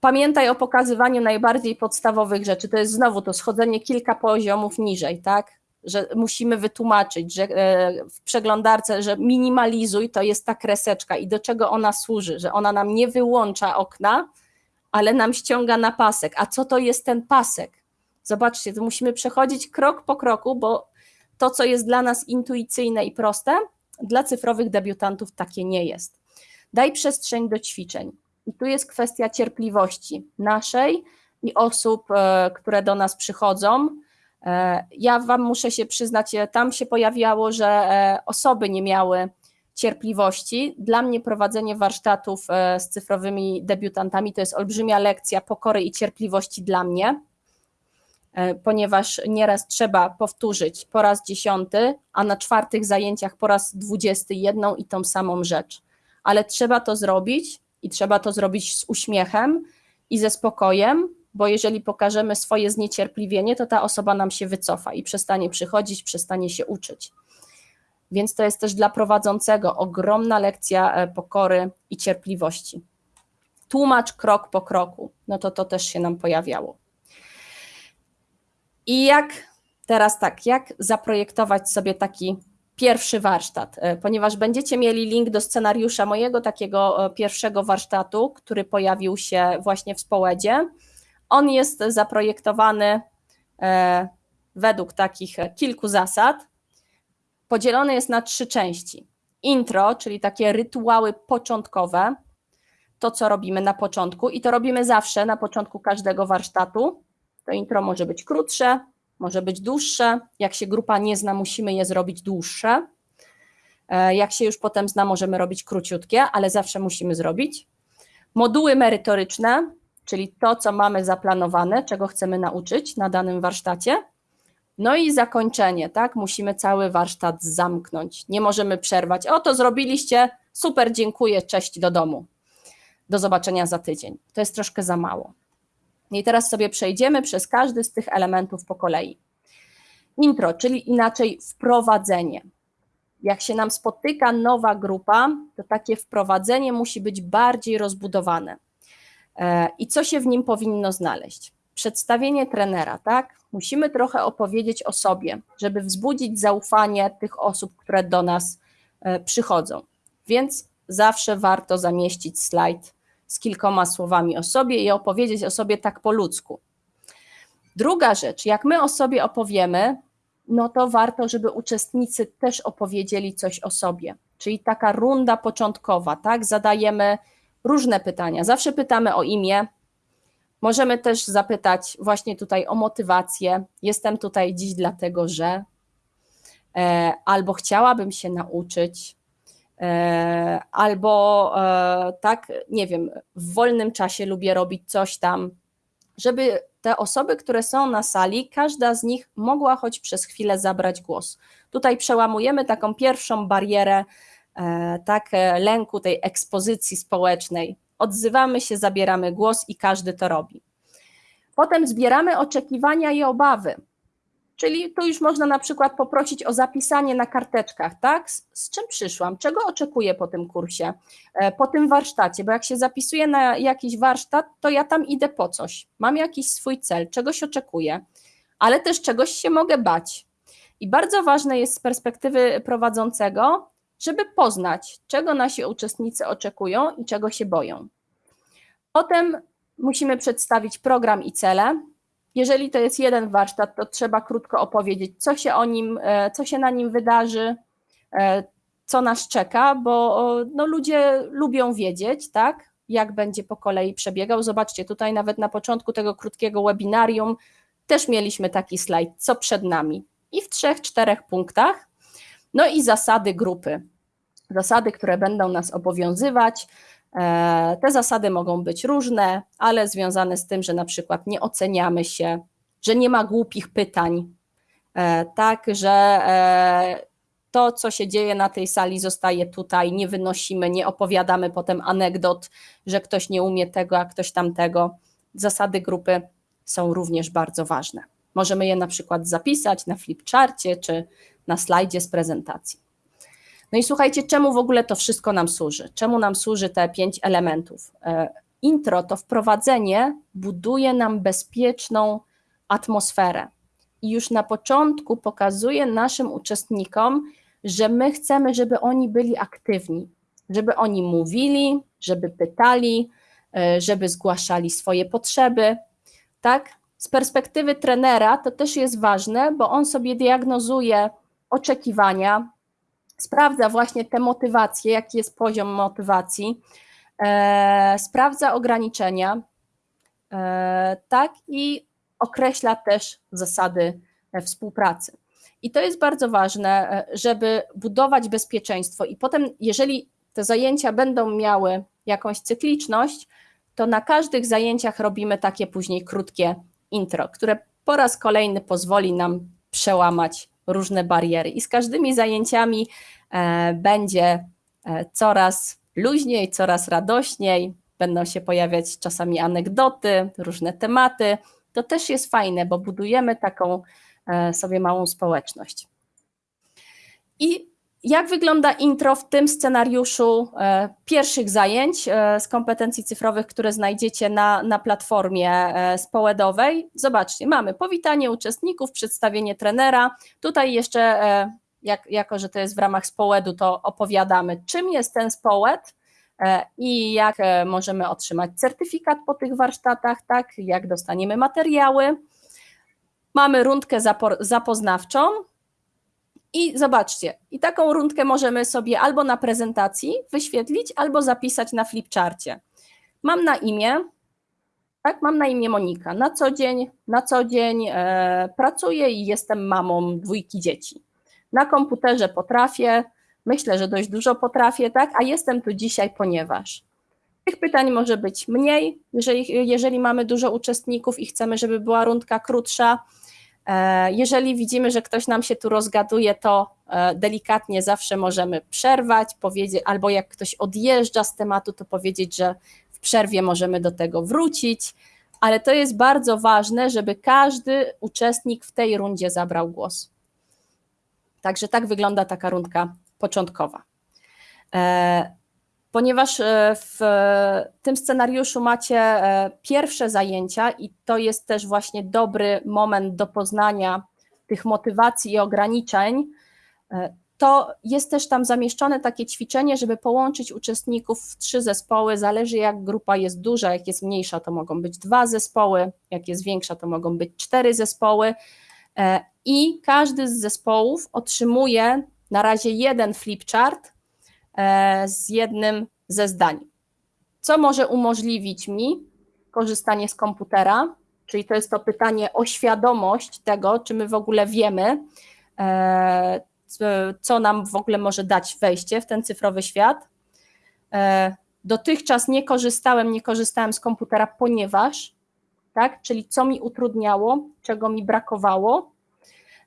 Speaker 2: pamiętaj o pokazywaniu najbardziej podstawowych rzeczy. To jest znowu to schodzenie kilka poziomów niżej, tak? że musimy wytłumaczyć, że e, w przeglądarce, że minimalizuj to jest ta kreseczka i do czego ona służy, że ona nam nie wyłącza okna, ale nam ściąga na pasek. A co to jest ten pasek? Zobaczcie, to musimy przechodzić krok po kroku, bo to, co jest dla nas intuicyjne i proste, dla cyfrowych debiutantów takie nie jest. Daj przestrzeń do ćwiczeń. I tu jest kwestia cierpliwości naszej i osób, e, które do nas przychodzą, E, ja Wam muszę się przyznać, e, tam się pojawiało, że osoby nie miały cierpliwości. Dla mnie prowadzenie warsztatów z cyfrowymi debiutantami to jest olbrzymia lekcja pokory i cierpliwości dla mnie, ponieważ nieraz trzeba powtórzyć po raz dziesiąty, a na czwartych zajęciach po raz dwudziesty jedną i tą samą rzecz. Ale trzeba to zrobić i trzeba to zrobić z uśmiechem i ze spokojem, bo jeżeli pokażemy swoje zniecierpliwienie, to ta osoba nam się wycofa i przestanie przychodzić, przestanie się uczyć. Więc to jest też dla prowadzącego ogromna lekcja e, pokory i cierpliwości. Tłumacz krok po kroku, no to to też się nam pojawiało. I jak teraz tak, jak zaprojektować sobie taki pierwszy warsztat, e, ponieważ będziecie mieli link do scenariusza mojego takiego e, pierwszego warsztatu, który pojawił się właśnie w Społedzie on jest zaprojektowany e, według takich kilku zasad. Podzielony jest na trzy części. Intro, czyli takie rytuały początkowe, to co robimy na początku i to robimy zawsze na początku każdego warsztatu. To intro może być krótsze, może być dłuższe. Jak się grupa nie zna, musimy je zrobić dłuższe. E, jak się już potem zna, możemy robić króciutkie, ale zawsze musimy zrobić. Moduły merytoryczne, czyli to, co mamy zaplanowane, czego chcemy nauczyć na danym warsztacie. No i zakończenie, tak? Musimy cały warsztat zamknąć. Nie możemy przerwać. O, to zrobiliście, super, dziękuję, cześć do domu. Do zobaczenia za tydzień. To jest troszkę za mało. I teraz sobie przejdziemy przez każdy z tych elementów po kolei. Intro, czyli inaczej wprowadzenie. Jak się nam spotyka nowa grupa, to takie wprowadzenie musi być bardziej rozbudowane. E, I co się w nim powinno znaleźć? Przedstawienie trenera, tak? Musimy trochę opowiedzieć o sobie, żeby wzbudzić zaufanie tych osób, które do nas e, przychodzą. Więc zawsze warto zamieścić slajd z kilkoma słowami o sobie i opowiedzieć o sobie tak po ludzku. Druga rzecz, jak my o sobie opowiemy, no to warto, żeby uczestnicy też opowiedzieli coś o sobie. Czyli taka runda początkowa, tak? Zadajemy różne pytania. Zawsze pytamy o imię, Możemy też zapytać właśnie tutaj o motywację. Jestem tutaj dziś dlatego, że e, albo chciałabym się nauczyć, albo e, tak, nie wiem, w wolnym czasie lubię robić coś tam, żeby te osoby, które są na sali, każda z nich mogła choć przez chwilę zabrać głos. Tutaj przełamujemy taką pierwszą barierę, tak, lęku tej ekspozycji społecznej. Odzywamy się, zabieramy głos i każdy to robi. Potem zbieramy oczekiwania i obawy. Czyli tu już można na przykład poprosić o zapisanie na karteczkach, tak? Z, z, czym przyszłam, czego oczekuję po tym kursie, e, po tym warsztacie, bo jak się zapisuję na jakiś warsztat, to ja tam idę po coś. Mam jakiś swój cel, czegoś oczekuję, ale też czegoś się mogę bać. I bardzo ważne jest z perspektywy prowadzącego, żeby poznać, czego nasi uczestnicy oczekują i czego się boją. Potem musimy przedstawić program i cele. Jeżeli to jest jeden warsztat, to trzeba krótko opowiedzieć, co się o nim, e, co się na nim wydarzy, e, co nas czeka, bo no, ludzie lubią wiedzieć, tak, jak będzie po kolei przebiegał. Zobaczcie, tutaj nawet na początku tego krótkiego webinarium też mieliśmy taki slajd, co przed nami. I w trzech, czterech punktach. No i zasady grupy. Zasady, które będą nas obowiązywać, te zasady mogą być różne, ale związane z tym, że na przykład nie oceniamy się, że nie ma głupich pytań, e, tak, że e, to, co się dzieje na tej sali, zostaje tutaj, nie wynosimy, nie opowiadamy potem anegdot, że ktoś nie umie tego, a ktoś tamtego. Zasady grupy są również bardzo ważne. Możemy je na przykład zapisać na flipcharcie czy na slajdzie z prezentacji. No i słuchajcie, czemu w ogóle to wszystko nam służy? Czemu nam służy te pięć elementów? E, intro to wprowadzenie buduje nam bezpieczną atmosferę. I już na początku pokazuje naszym uczestnikom, że my chcemy, żeby oni byli aktywni, żeby oni mówili, żeby pytali, e, żeby zgłaszali swoje potrzeby. Tak? Z perspektywy trenera to też jest ważne, bo on sobie diagnozuje oczekiwania, sprawdza właśnie te motywacje, jaki jest poziom motywacji, e, sprawdza ograniczenia, e, tak, i określa też zasady e, współpracy. I to jest bardzo ważne, e, żeby budować bezpieczeństwo. I potem, jeżeli te zajęcia będą miały jakąś cykliczność, to na każdych zajęciach robimy takie później krótkie intro, które po raz kolejny pozwoli nam przełamać różne bariery. I z każdymi zajęciami e, będzie e, coraz luźniej, coraz radośniej, będą się pojawiać czasami anegdoty, różne tematy. To też jest fajne, bo budujemy taką e, sobie małą społeczność. I jak wygląda intro w tym scenariuszu e, pierwszych zajęć e, z kompetencji cyfrowych, które znajdziecie na, na platformie e, społedowej? Zobaczcie, mamy powitanie uczestników, przedstawienie trenera. Tutaj jeszcze, jak, jako że to jest w ramach społedu, to opowiadamy, czym jest ten społed i jak możemy otrzymać certyfikat po tych warsztatach, tak, jak dostaniemy materiały. Mamy rundkę zapoznawczą, i zobaczcie, i taką rundkę możemy sobie albo na prezentacji wyświetlić, albo zapisać na flipcharcie. Mam na imię, tak, mam na imię Monika. Na co dzień, na co dzień e, pracuję i jestem mamą dwójki dzieci. Na komputerze potrafię, myślę, że dość dużo potrafię, tak, a jestem tu dzisiaj, ponieważ tych pytań może być mniej, jeżeli, jeżeli mamy dużo uczestników i chcemy, żeby była rundka krótsza, jeżeli widzimy, że ktoś nam się tu rozgaduje, to e, delikatnie zawsze możemy przerwać, powiedzieć, albo jak ktoś odjeżdża z tematu, to powiedzieć, że w przerwie możemy do tego wrócić, ale to jest bardzo ważne, żeby każdy uczestnik w tej rundzie zabrał głos. Także tak wygląda taka rundka początkowa. Ponieważ e, w tym scenariuszu macie e, pierwsze zajęcia i to jest też właśnie dobry moment do poznania tych motywacji i ograniczeń, e, to jest też tam zamieszczone takie ćwiczenie, żeby połączyć uczestników w trzy zespoły. Zależy, jak grupa jest duża, jak jest mniejsza, to mogą być dwa zespoły, jak jest większa, to mogą być cztery zespoły. I każdy z zespołów otrzymuje na razie jeden flipchart, z jednym ze zdań. Co może umożliwić mi korzystanie z komputera, czyli to jest to pytanie o świadomość tego, czy my w ogóle wiemy, e, co nam w ogóle może dać wejście w ten cyfrowy świat. E, dotychczas nie korzystałem, nie korzystałem z komputera, ponieważ, tak, czyli co mi utrudniało, czego mi brakowało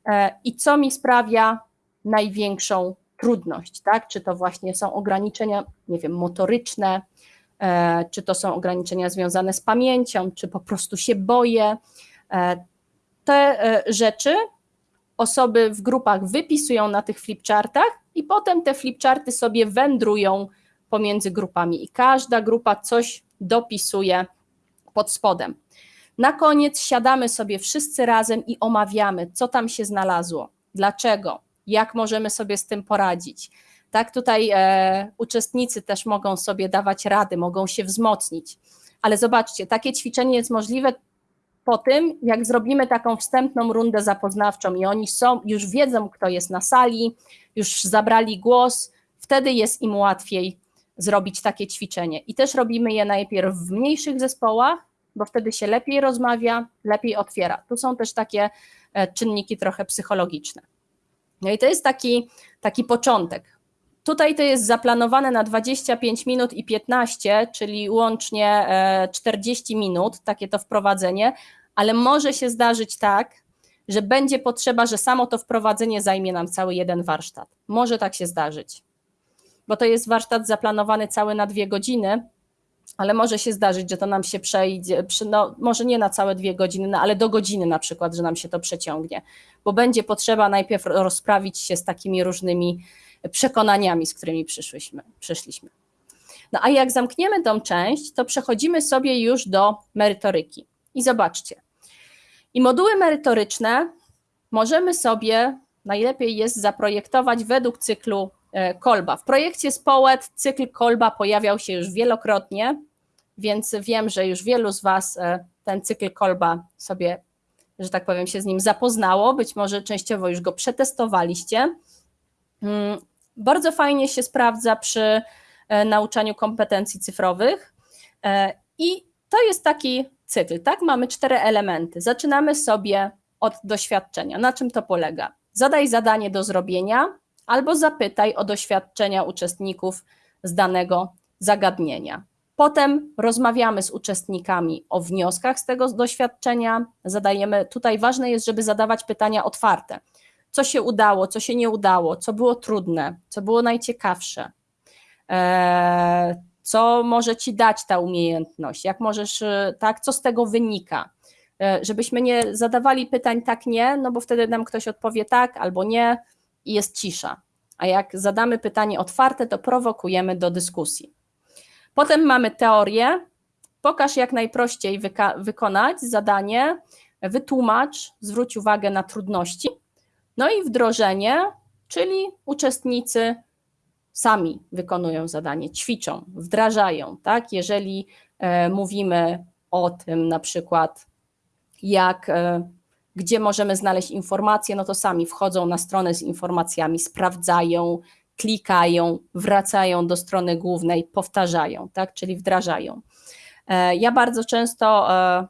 Speaker 2: e, i co mi sprawia największą trudność, tak? Czy to właśnie są ograniczenia, nie wiem, motoryczne, e, czy to są ograniczenia związane z pamięcią, czy po prostu się boję. E, te e, rzeczy osoby w grupach wypisują na tych flipchartach i potem te flipcharty sobie wędrują pomiędzy grupami i każda grupa coś dopisuje pod spodem. Na koniec siadamy sobie wszyscy razem i omawiamy, co tam się znalazło, dlaczego, jak możemy sobie z tym poradzić. Tak, tutaj e, uczestnicy też mogą sobie dawać rady, mogą się wzmocnić. Ale zobaczcie, takie ćwiczenie jest możliwe po tym, jak zrobimy taką wstępną rundę zapoznawczą i oni są, już wiedzą, kto jest na sali, już zabrali głos, wtedy jest im łatwiej zrobić takie ćwiczenie. I też robimy je najpierw w mniejszych zespołach, bo wtedy się lepiej rozmawia, lepiej otwiera. Tu są też takie e, czynniki trochę psychologiczne. No i to jest taki, taki początek. Tutaj to jest zaplanowane na 25 minut i 15, czyli łącznie 40 e, minut, takie to wprowadzenie, ale może się zdarzyć tak, że będzie potrzeba, że samo to wprowadzenie zajmie nam cały jeden warsztat. Może tak się zdarzyć, bo to jest warsztat zaplanowany cały na dwie godziny, ale może się zdarzyć, że to nam się przejdzie, no, może nie na całe dwie godziny, no, ale do godziny na przykład, że nam się to przeciągnie, bo będzie potrzeba najpierw rozprawić się z takimi różnymi przekonaniami, z którymi przyszłyśmy, przyszliśmy. No a jak zamkniemy tą część, to przechodzimy sobie już do merytoryki. I zobaczcie, i moduły merytoryczne możemy sobie najlepiej jest zaprojektować według cyklu Kolba. W projekcie Społet cykl Kolba pojawiał się już wielokrotnie, więc wiem, że już wielu z Was e, ten cykl Kolba sobie, że tak powiem, się z nim zapoznało, być może częściowo już go przetestowaliście. Mm, bardzo fajnie się sprawdza przy e, nauczaniu kompetencji cyfrowych i to jest taki cykl, tak? Mamy cztery elementy. Zaczynamy sobie od doświadczenia. Na czym to polega? Zadaj zadanie do zrobienia albo zapytaj o doświadczenia uczestników z danego zagadnienia. Potem rozmawiamy z uczestnikami o wnioskach z tego doświadczenia. Zadajemy, tutaj ważne jest, żeby zadawać pytania otwarte. Co się udało, co się nie udało, co było trudne, co było najciekawsze, eee, co może ci dać ta umiejętność, jak możesz, y, tak, co z tego wynika. Y, żebyśmy nie zadawali pytań tak, nie, no bo wtedy nam ktoś odpowie tak albo nie i jest cisza. A jak zadamy pytanie otwarte, to prowokujemy do dyskusji. Potem mamy teorię. Pokaż jak najprościej wykonać zadanie, wytłumacz, zwróć uwagę na trudności. No i wdrożenie, czyli uczestnicy sami wykonują zadanie, ćwiczą, wdrażają, tak? Jeżeli e, mówimy o tym na przykład, jak, e, gdzie możemy znaleźć informacje, no to sami wchodzą na stronę z informacjami, sprawdzają, klikają, wracają do strony głównej, powtarzają, tak? Czyli wdrażają. E, ja bardzo często e,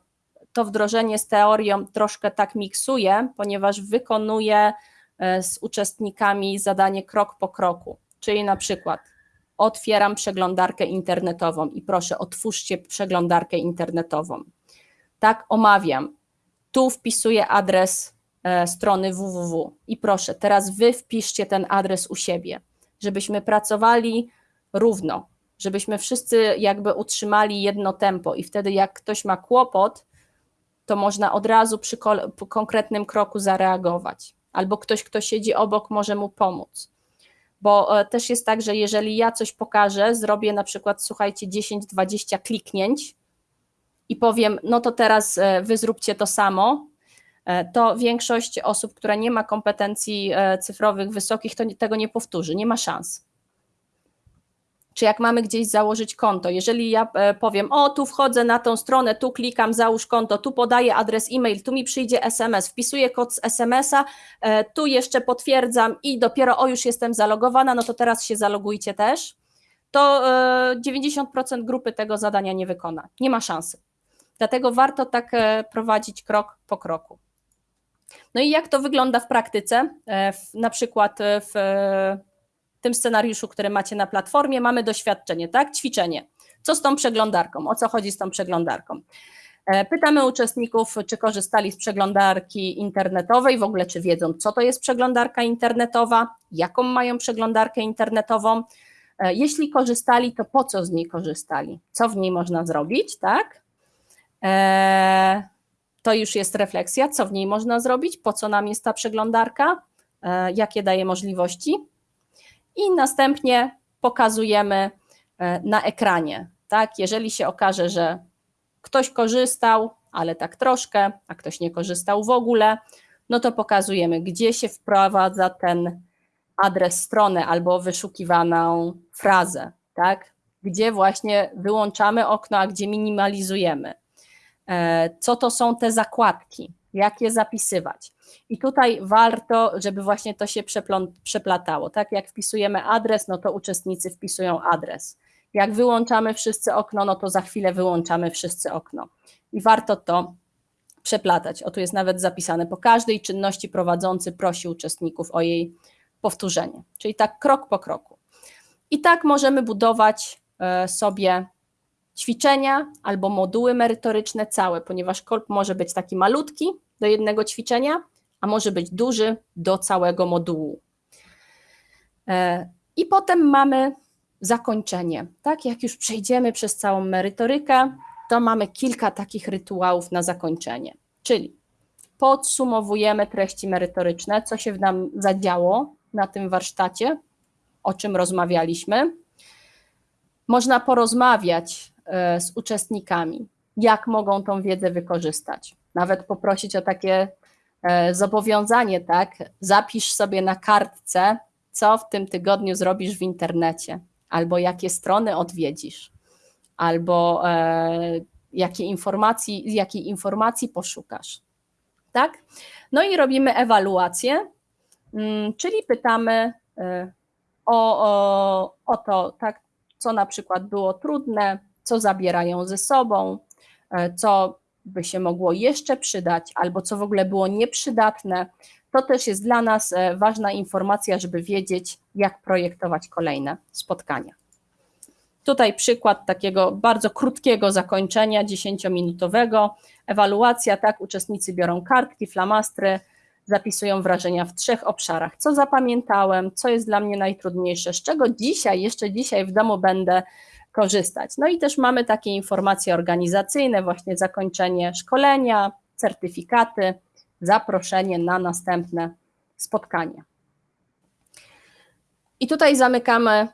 Speaker 2: to wdrożenie z teorią troszkę tak miksuję, ponieważ wykonuję e, z uczestnikami zadanie krok po kroku. Czyli na przykład otwieram przeglądarkę internetową i proszę, otwórzcie przeglądarkę internetową. Tak, omawiam. Tu wpisuję adres e, strony www i proszę, teraz wy wpiszcie ten adres u siebie, żebyśmy pracowali równo, żebyśmy wszyscy jakby utrzymali jedno tempo. I wtedy jak ktoś ma kłopot, to można od razu przy konkretnym kroku zareagować. Albo ktoś, kto siedzi obok, może mu pomóc. Bo e, też jest tak, że jeżeli ja coś pokażę, zrobię na przykład, słuchajcie, 10-20 kliknięć i powiem, no to teraz e, wy zróbcie to samo, e, to większość osób, która nie ma kompetencji cyfrowych wysokich, to tego nie powtórzy, nie ma szans. Czy jak mamy gdzieś założyć konto, jeżeli ja e, powiem, o tu wchodzę na tą stronę, tu klikam, załóż konto, tu podaję adres e-mail, tu mi przyjdzie SMS, wpisuję kod z SMS-a, e, tu jeszcze potwierdzam i dopiero o już jestem zalogowana, no to teraz się zalogujcie też, to 90% e, grupy tego zadania nie wykona, nie ma szansy. Dlatego warto tak e, prowadzić krok po kroku. No i jak to wygląda w praktyce? E, na przykład e, w tym scenariuszu, który macie na platformie, mamy doświadczenie, tak? Ćwiczenie. Co z tą przeglądarką? O co chodzi z tą przeglądarką? Pytamy uczestników, czy korzystali z przeglądarki internetowej, w ogóle czy wiedzą, co to jest przeglądarka internetowa, jaką mają przeglądarkę internetową. Jeśli korzystali, to po co z niej korzystali? Co w niej można zrobić, tak? Eee, to już jest refleksja, co w niej można zrobić, po co nam jest ta przeglądarka, eee, jakie daje możliwości. I następnie pokazujemy e, na ekranie. Tak? Jeżeli się okaże, że ktoś korzystał, ale tak troszkę, a ktoś nie korzystał w ogóle, no to pokazujemy, gdzie się wprowadza ten adres strony albo wyszukiwaną frazę, tak? Gdzie właśnie wyłączamy okno, a gdzie minimalizujemy. E, co to są te zakładki, jak je zapisywać. I tutaj warto, żeby właśnie to się przeplatało. Tak jak wpisujemy adres, no to uczestnicy wpisują adres. Jak wyłączamy wszyscy okno, no to za chwilę wyłączamy wszyscy okno. I warto to przeplatać. O tu jest nawet zapisane, po każdej czynności prowadzący prosi uczestników o jej powtórzenie. Czyli tak krok po kroku. I tak możemy budować e, sobie ćwiczenia albo moduły merytoryczne całe, ponieważ kolb może być taki malutki do jednego ćwiczenia, a może być duży do całego modułu. E, I potem mamy zakończenie. Tak, jak już przejdziemy przez całą merytorykę, to mamy kilka takich rytuałów na zakończenie. Czyli podsumowujemy treści merytoryczne, co się nam zadziało na tym warsztacie, o czym rozmawialiśmy. Można porozmawiać z uczestnikami, jak mogą tą wiedzę wykorzystać. Nawet poprosić o takie e, zobowiązanie, tak? Zapisz sobie na kartce, co w tym tygodniu zrobisz w internecie, albo jakie strony odwiedzisz, albo e, jakie informacji, jakiej informacji poszukasz. Tak? No i robimy ewaluację, mm, czyli pytamy o, o, o to, tak, co na przykład było trudne, co zabierają ze sobą, e, co by się mogło jeszcze przydać, albo co w ogóle było nieprzydatne. To też jest dla nas e, ważna informacja, żeby wiedzieć, jak projektować kolejne spotkania. Tutaj przykład takiego bardzo krótkiego zakończenia, 10-minutowego. Ewaluacja, tak, uczestnicy biorą kartki, flamastry, zapisują wrażenia w trzech obszarach. Co zapamiętałem, co jest dla mnie najtrudniejsze, z czego dzisiaj, jeszcze dzisiaj w domu będę korzystać. No i też mamy takie informacje organizacyjne, właśnie zakończenie szkolenia, certyfikaty, zaproszenie na następne spotkanie. I tutaj zamykamy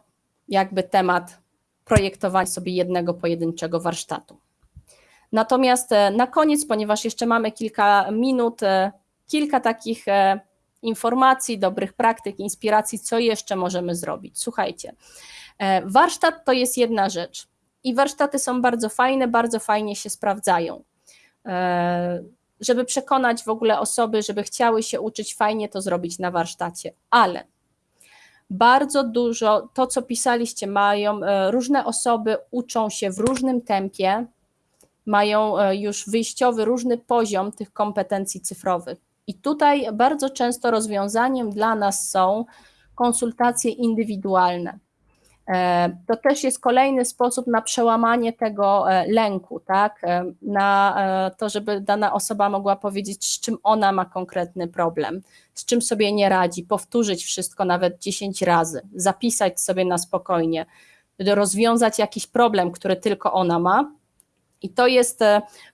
Speaker 2: jakby temat projektowania sobie jednego pojedynczego warsztatu. Natomiast e, na koniec, ponieważ jeszcze mamy kilka minut, e, kilka takich e, informacji, dobrych praktyk, inspiracji, co jeszcze możemy zrobić. Słuchajcie, warsztat to jest jedna rzecz i warsztaty są bardzo fajne, bardzo fajnie się sprawdzają. E, żeby przekonać w ogóle osoby, żeby chciały się uczyć, fajnie to zrobić na warsztacie, ale bardzo dużo, to co pisaliście, mają e, różne osoby, uczą się w różnym tempie, mają już wyjściowy, różny poziom tych kompetencji cyfrowych. I tutaj bardzo często rozwiązaniem dla nas są konsultacje indywidualne. E, to też jest kolejny sposób na przełamanie tego e, lęku, tak? E, na to, żeby dana osoba mogła powiedzieć, z czym ona ma konkretny problem, z czym sobie nie radzi, powtórzyć wszystko nawet 10 razy, zapisać sobie na spokojnie, rozwiązać jakiś problem, który tylko ona ma. I to jest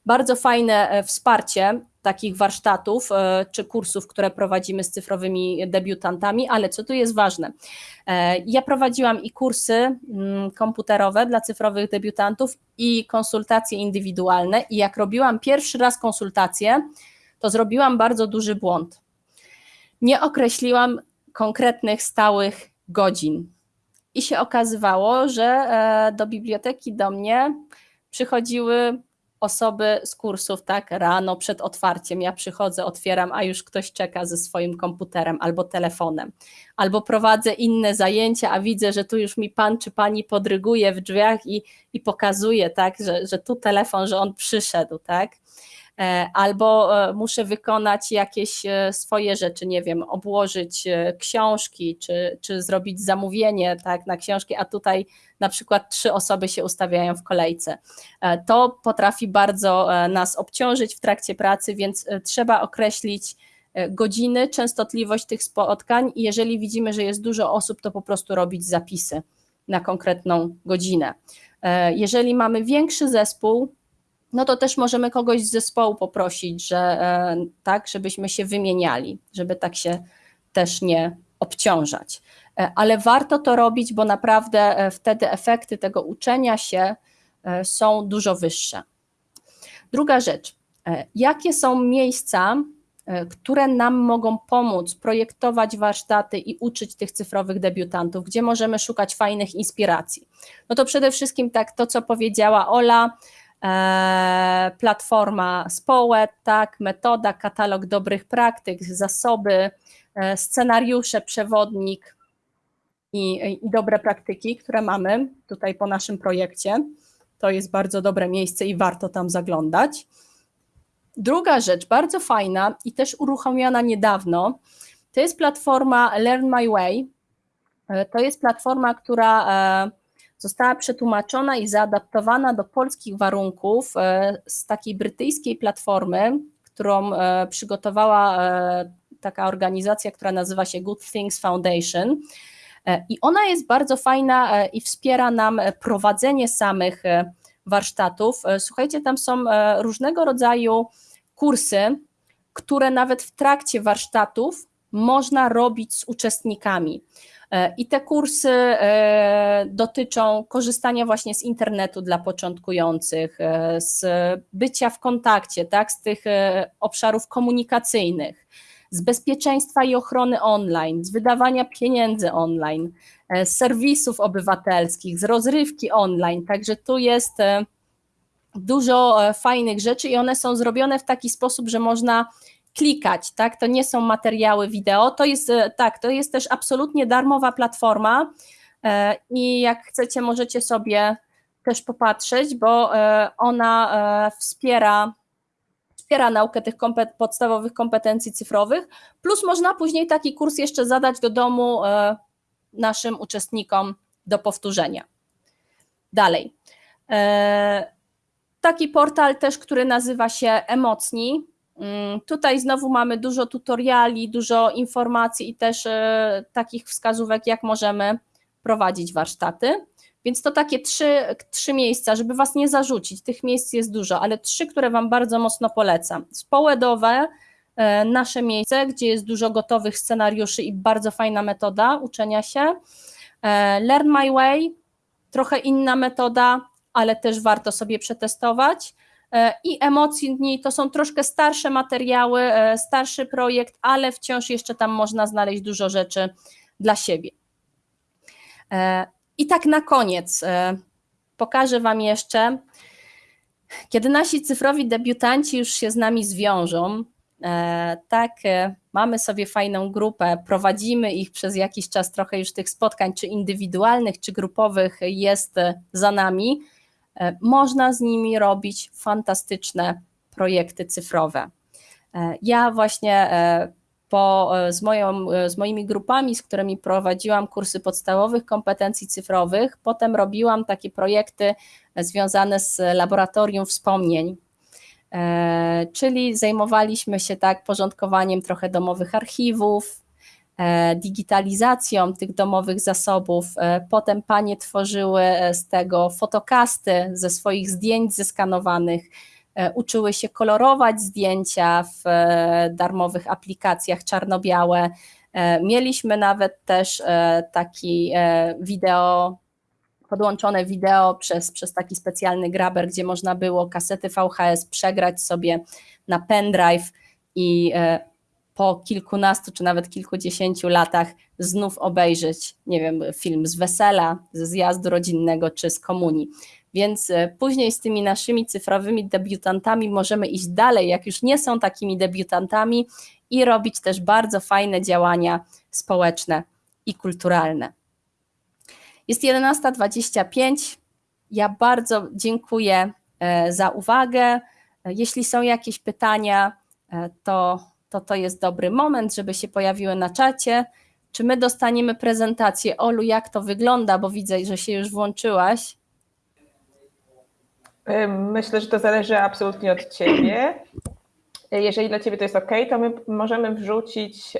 Speaker 2: bardzo fajne wsparcie takich warsztatów e, czy kursów, które prowadzimy z cyfrowymi debiutantami, ale co tu jest ważne? E, ja prowadziłam i kursy mm, komputerowe dla cyfrowych debiutantów i konsultacje indywidualne i jak robiłam pierwszy raz konsultacje, to zrobiłam bardzo duży błąd. Nie określiłam konkretnych stałych godzin. I się okazywało, że e, do biblioteki do mnie przychodziły osoby z kursów, tak, rano przed otwarciem, ja przychodzę, otwieram, a już ktoś czeka ze swoim komputerem albo telefonem, albo prowadzę inne zajęcia, a widzę, że tu już mi pan czy pani podryguje w drzwiach i, i pokazuje, tak, że, że tu telefon, że on przyszedł, tak, albo e, muszę wykonać jakieś e, swoje rzeczy, nie wiem, obłożyć książki, czy, czy zrobić zamówienie tak, na książki, a tutaj na przykład trzy osoby się ustawiają w kolejce. To potrafi bardzo nas obciążyć w trakcie pracy, więc trzeba określić godziny, częstotliwość tych spotkań i jeżeli widzimy, że jest dużo osób, to po prostu robić zapisy na konkretną godzinę. Jeżeli mamy większy zespół, no to też możemy kogoś z zespołu poprosić, że e, tak, żebyśmy się wymieniali, żeby tak się też nie obciążać. E, ale warto to robić, bo naprawdę e, wtedy efekty tego uczenia się są dużo wyższe. Druga rzecz, jakie są miejsca, które nam mogą pomóc projektować warsztaty i uczyć tych cyfrowych debiutantów, gdzie możemy szukać fajnych inspiracji? No to przede wszystkim tak to, co powiedziała Ola, platforma Społet, tak, metoda, katalog dobrych praktyk, zasoby, e, scenariusze, przewodnik i, i dobre praktyki, które mamy tutaj po naszym projekcie. To jest bardzo dobre miejsce i warto tam zaglądać. Druga rzecz, bardzo fajna i też uruchomiona niedawno, to jest platforma Learn My Way. E, to jest platforma, która została przetłumaczona i zaadaptowana do polskich warunków e, z takiej brytyjskiej platformy, którą e, przygotowała e, taka organizacja, która nazywa się Good Things Foundation. I ona jest bardzo fajna i wspiera nam prowadzenie samych warsztatów. Słuchajcie, tam są różnego rodzaju kursy, które nawet w trakcie warsztatów można robić z uczestnikami. E, I te kursy e, dotyczą korzystania właśnie z internetu dla początkujących, e, z bycia w kontakcie, tak, z tych obszarów komunikacyjnych, z bezpieczeństwa i ochrony online, z wydawania pieniędzy online, z serwisów obywatelskich, z rozrywki online. Także tu jest dużo fajnych rzeczy i one są zrobione w taki sposób, że można klikać, tak? To nie są materiały wideo, to jest e, tak, to jest też absolutnie darmowa platforma e, i jak chcecie, możecie sobie też popatrzeć, bo e, ona wspiera wspiera naukę tych kompet podstawowych kompetencji cyfrowych, plus można później taki kurs jeszcze zadać do domu naszym uczestnikom do powtórzenia. Dalej. Taki portal też, który nazywa się Emocni, tutaj znowu mamy dużo tutoriali, dużo informacji i też e, takich wskazówek, jak możemy prowadzić warsztaty. Więc to takie trzy, trzy miejsca, żeby Was nie zarzucić. Tych miejsc jest dużo, ale trzy, które Wam bardzo mocno polecam. Społedowe, e, nasze miejsce, gdzie jest dużo gotowych scenariuszy i bardzo fajna metoda uczenia się. E, Learn My Way, trochę inna metoda, ale też warto sobie przetestować. E, i emocji dni. To są troszkę starsze materiały, e, starszy projekt, ale wciąż jeszcze tam można znaleźć dużo rzeczy dla siebie. E, I tak na koniec pokażę Wam jeszcze, kiedy nasi cyfrowi debiutanci już się z nami zwiążą, tak, mamy sobie fajną grupę, prowadzimy ich przez jakiś czas, trochę już tych spotkań, czy indywidualnych, czy grupowych jest za nami można z nimi robić fantastyczne projekty cyfrowe. E, ja właśnie e, po, z, moją, z moimi grupami, z którymi prowadziłam kursy podstawowych kompetencji cyfrowych, potem robiłam takie projekty związane z laboratorium wspomnień, czyli zajmowaliśmy się tak porządkowaniem trochę domowych archiwów, E, digitalizacją tych domowych zasobów. E, potem panie tworzyły e, z tego fotokasty ze swoich zdjęć zeskanowanych, uczyły się kolorować zdjęcia w darmowych aplikacjach czarno-białe. Mieliśmy nawet też taki wideo, podłączone wideo przez, przez taki specjalny graber, gdzie można było kasety VHS przegrać sobie na pendrive i po kilkunastu czy nawet kilkudziesięciu latach znów obejrzeć, nie wiem, film z wesela, ze zjazdu rodzinnego czy z komunii. Więc e, później z tymi naszymi cyfrowymi debiutantami możemy iść dalej, jak już nie są takimi debiutantami i robić też bardzo fajne działania społeczne i kulturalne. Jest 11.25. Ja bardzo dziękuję e, za uwagę. E, jeśli są jakieś pytania, to, to to jest dobry moment, żeby się pojawiły na czacie. Czy my dostaniemy prezentację? Olu, jak to wygląda? Bo widzę, że się już włączyłaś.
Speaker 1: Myślę, że to zależy absolutnie od Ciebie. Jeżeli dla Ciebie to jest OK, to my możemy wrzucić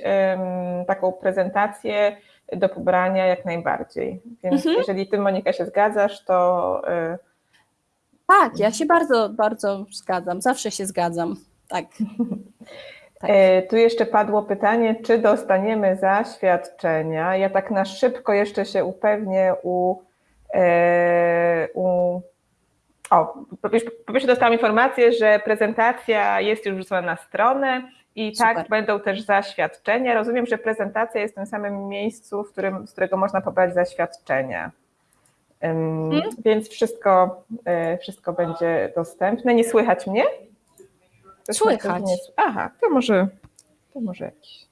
Speaker 1: taką prezentację do pobrania jak najbardziej. Więc mhm. jeżeli Ty, Monika, się zgadzasz, to. Y,
Speaker 2: tak, ja się bardzo, bardzo zgadzam. Zawsze się zgadzam. Tak.
Speaker 1: tak. E, tu jeszcze padło pytanie, czy dostaniemy zaświadczenia. Ja tak na szybko jeszcze się upewnię u, e, u o, po pierwsze dostałam informację, że prezentacja jest już wrzucona na stronę i tak Super. tak będą też zaświadczenia. Rozumiem, że prezentacja jest w tym samym miejscu, w którym, z którego można pobrać zaświadczenia. Um, hmm? Więc wszystko, y, wszystko będzie dostępne. Nie słychać mnie?
Speaker 2: Słychać.
Speaker 1: Aha, to może, to może jakiś.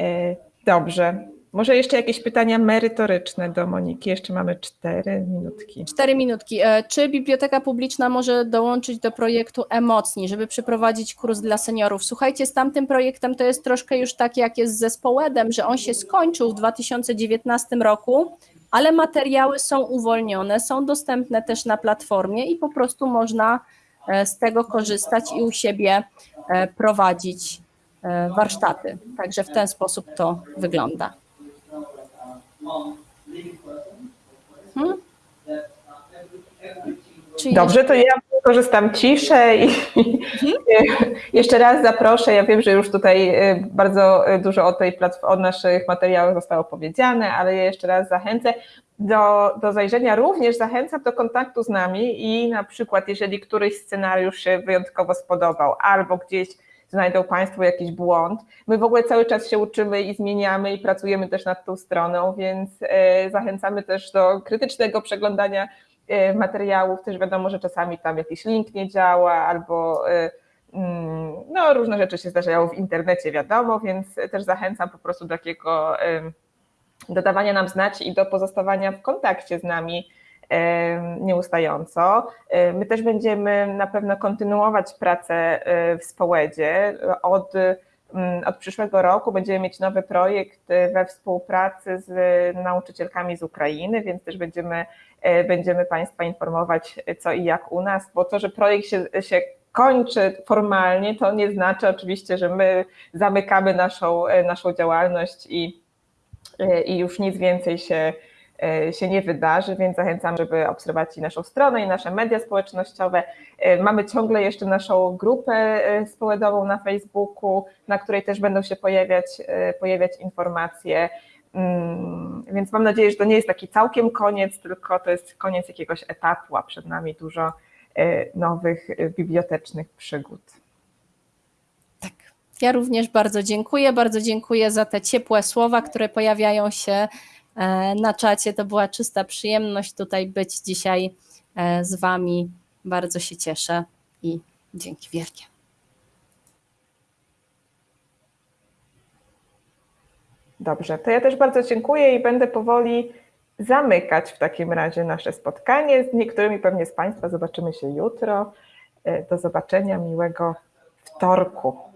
Speaker 1: Y, dobrze. Może jeszcze jakieś pytania merytoryczne do Moniki. Jeszcze mamy cztery minutki.
Speaker 2: Cztery minutki. E, czy biblioteka publiczna może dołączyć do projektu Emocni, żeby przeprowadzić kurs dla seniorów? Słuchajcie, z tamtym projektem to jest troszkę już tak, jak jest z zespołem, że on się skończył w 2019 roku, ale materiały są uwolnione, są dostępne też na platformie i po prostu można e, z tego korzystać i u siebie e, prowadzić warsztaty. Także w ten sposób to wygląda.
Speaker 1: Hmm? Dobrze, to ja korzystam ciszej i hmm? jeszcze raz zaproszę. Ja wiem, że już tutaj bardzo dużo o tej o naszych materiałach zostało powiedziane, ale ja jeszcze raz zachęcę do, do zajrzenia. Również zachęcam do kontaktu z nami i na przykład, jeżeli któryś scenariusz się wyjątkowo spodobał albo gdzieś znajdą Państwo jakiś błąd. My w ogóle cały czas się uczymy i zmieniamy i pracujemy też nad tą stroną, więc e, zachęcamy też do krytycznego przeglądania e, materiałów. Też wiadomo, że czasami tam jakiś link nie działa albo e, mm, no, różne rzeczy się zdarzają w internecie, wiadomo, więc też zachęcam po prostu do takiego dodawania nam znać i do pozostawania w kontakcie z nami nieustająco. My też będziemy na pewno kontynuować pracę e, w Społedzie. Od, mm, od przyszłego roku będziemy mieć nowy projekt we współpracy z nauczycielkami z Ukrainy, więc też będziemy, e, będziemy Państwa informować co i jak u nas, bo to, że projekt się, się kończy formalnie, to nie znaczy oczywiście, że my zamykamy naszą, e, naszą działalność i, i już nic więcej się E, się nie wydarzy, więc zachęcam, żeby obserwować i naszą stronę i nasze media społecznościowe. E, mamy ciągle jeszcze naszą grupę e, społeczną na Facebooku, na której też będą się pojawiać, pojawiać informacje. Mm, więc mam nadzieję, że to nie jest taki całkiem koniec, tylko to jest koniec jakiegoś etapu, a przed nami dużo nowych bibliotecznych przygód.
Speaker 2: Ja również bardzo dziękuję. Bardzo dziękuję za te ciepłe słowa, które pojawiają się E, na czacie. To była czysta przyjemność tutaj być dzisiaj e, z Wami. Bardzo się cieszę i dzięki wielkie.
Speaker 1: Dobrze, to ja też bardzo dziękuję i będę powoli zamykać w takim razie nasze spotkanie. Z niektórymi pewnie z Państwa zobaczymy się jutro. E, do zobaczenia, miłego wtorku.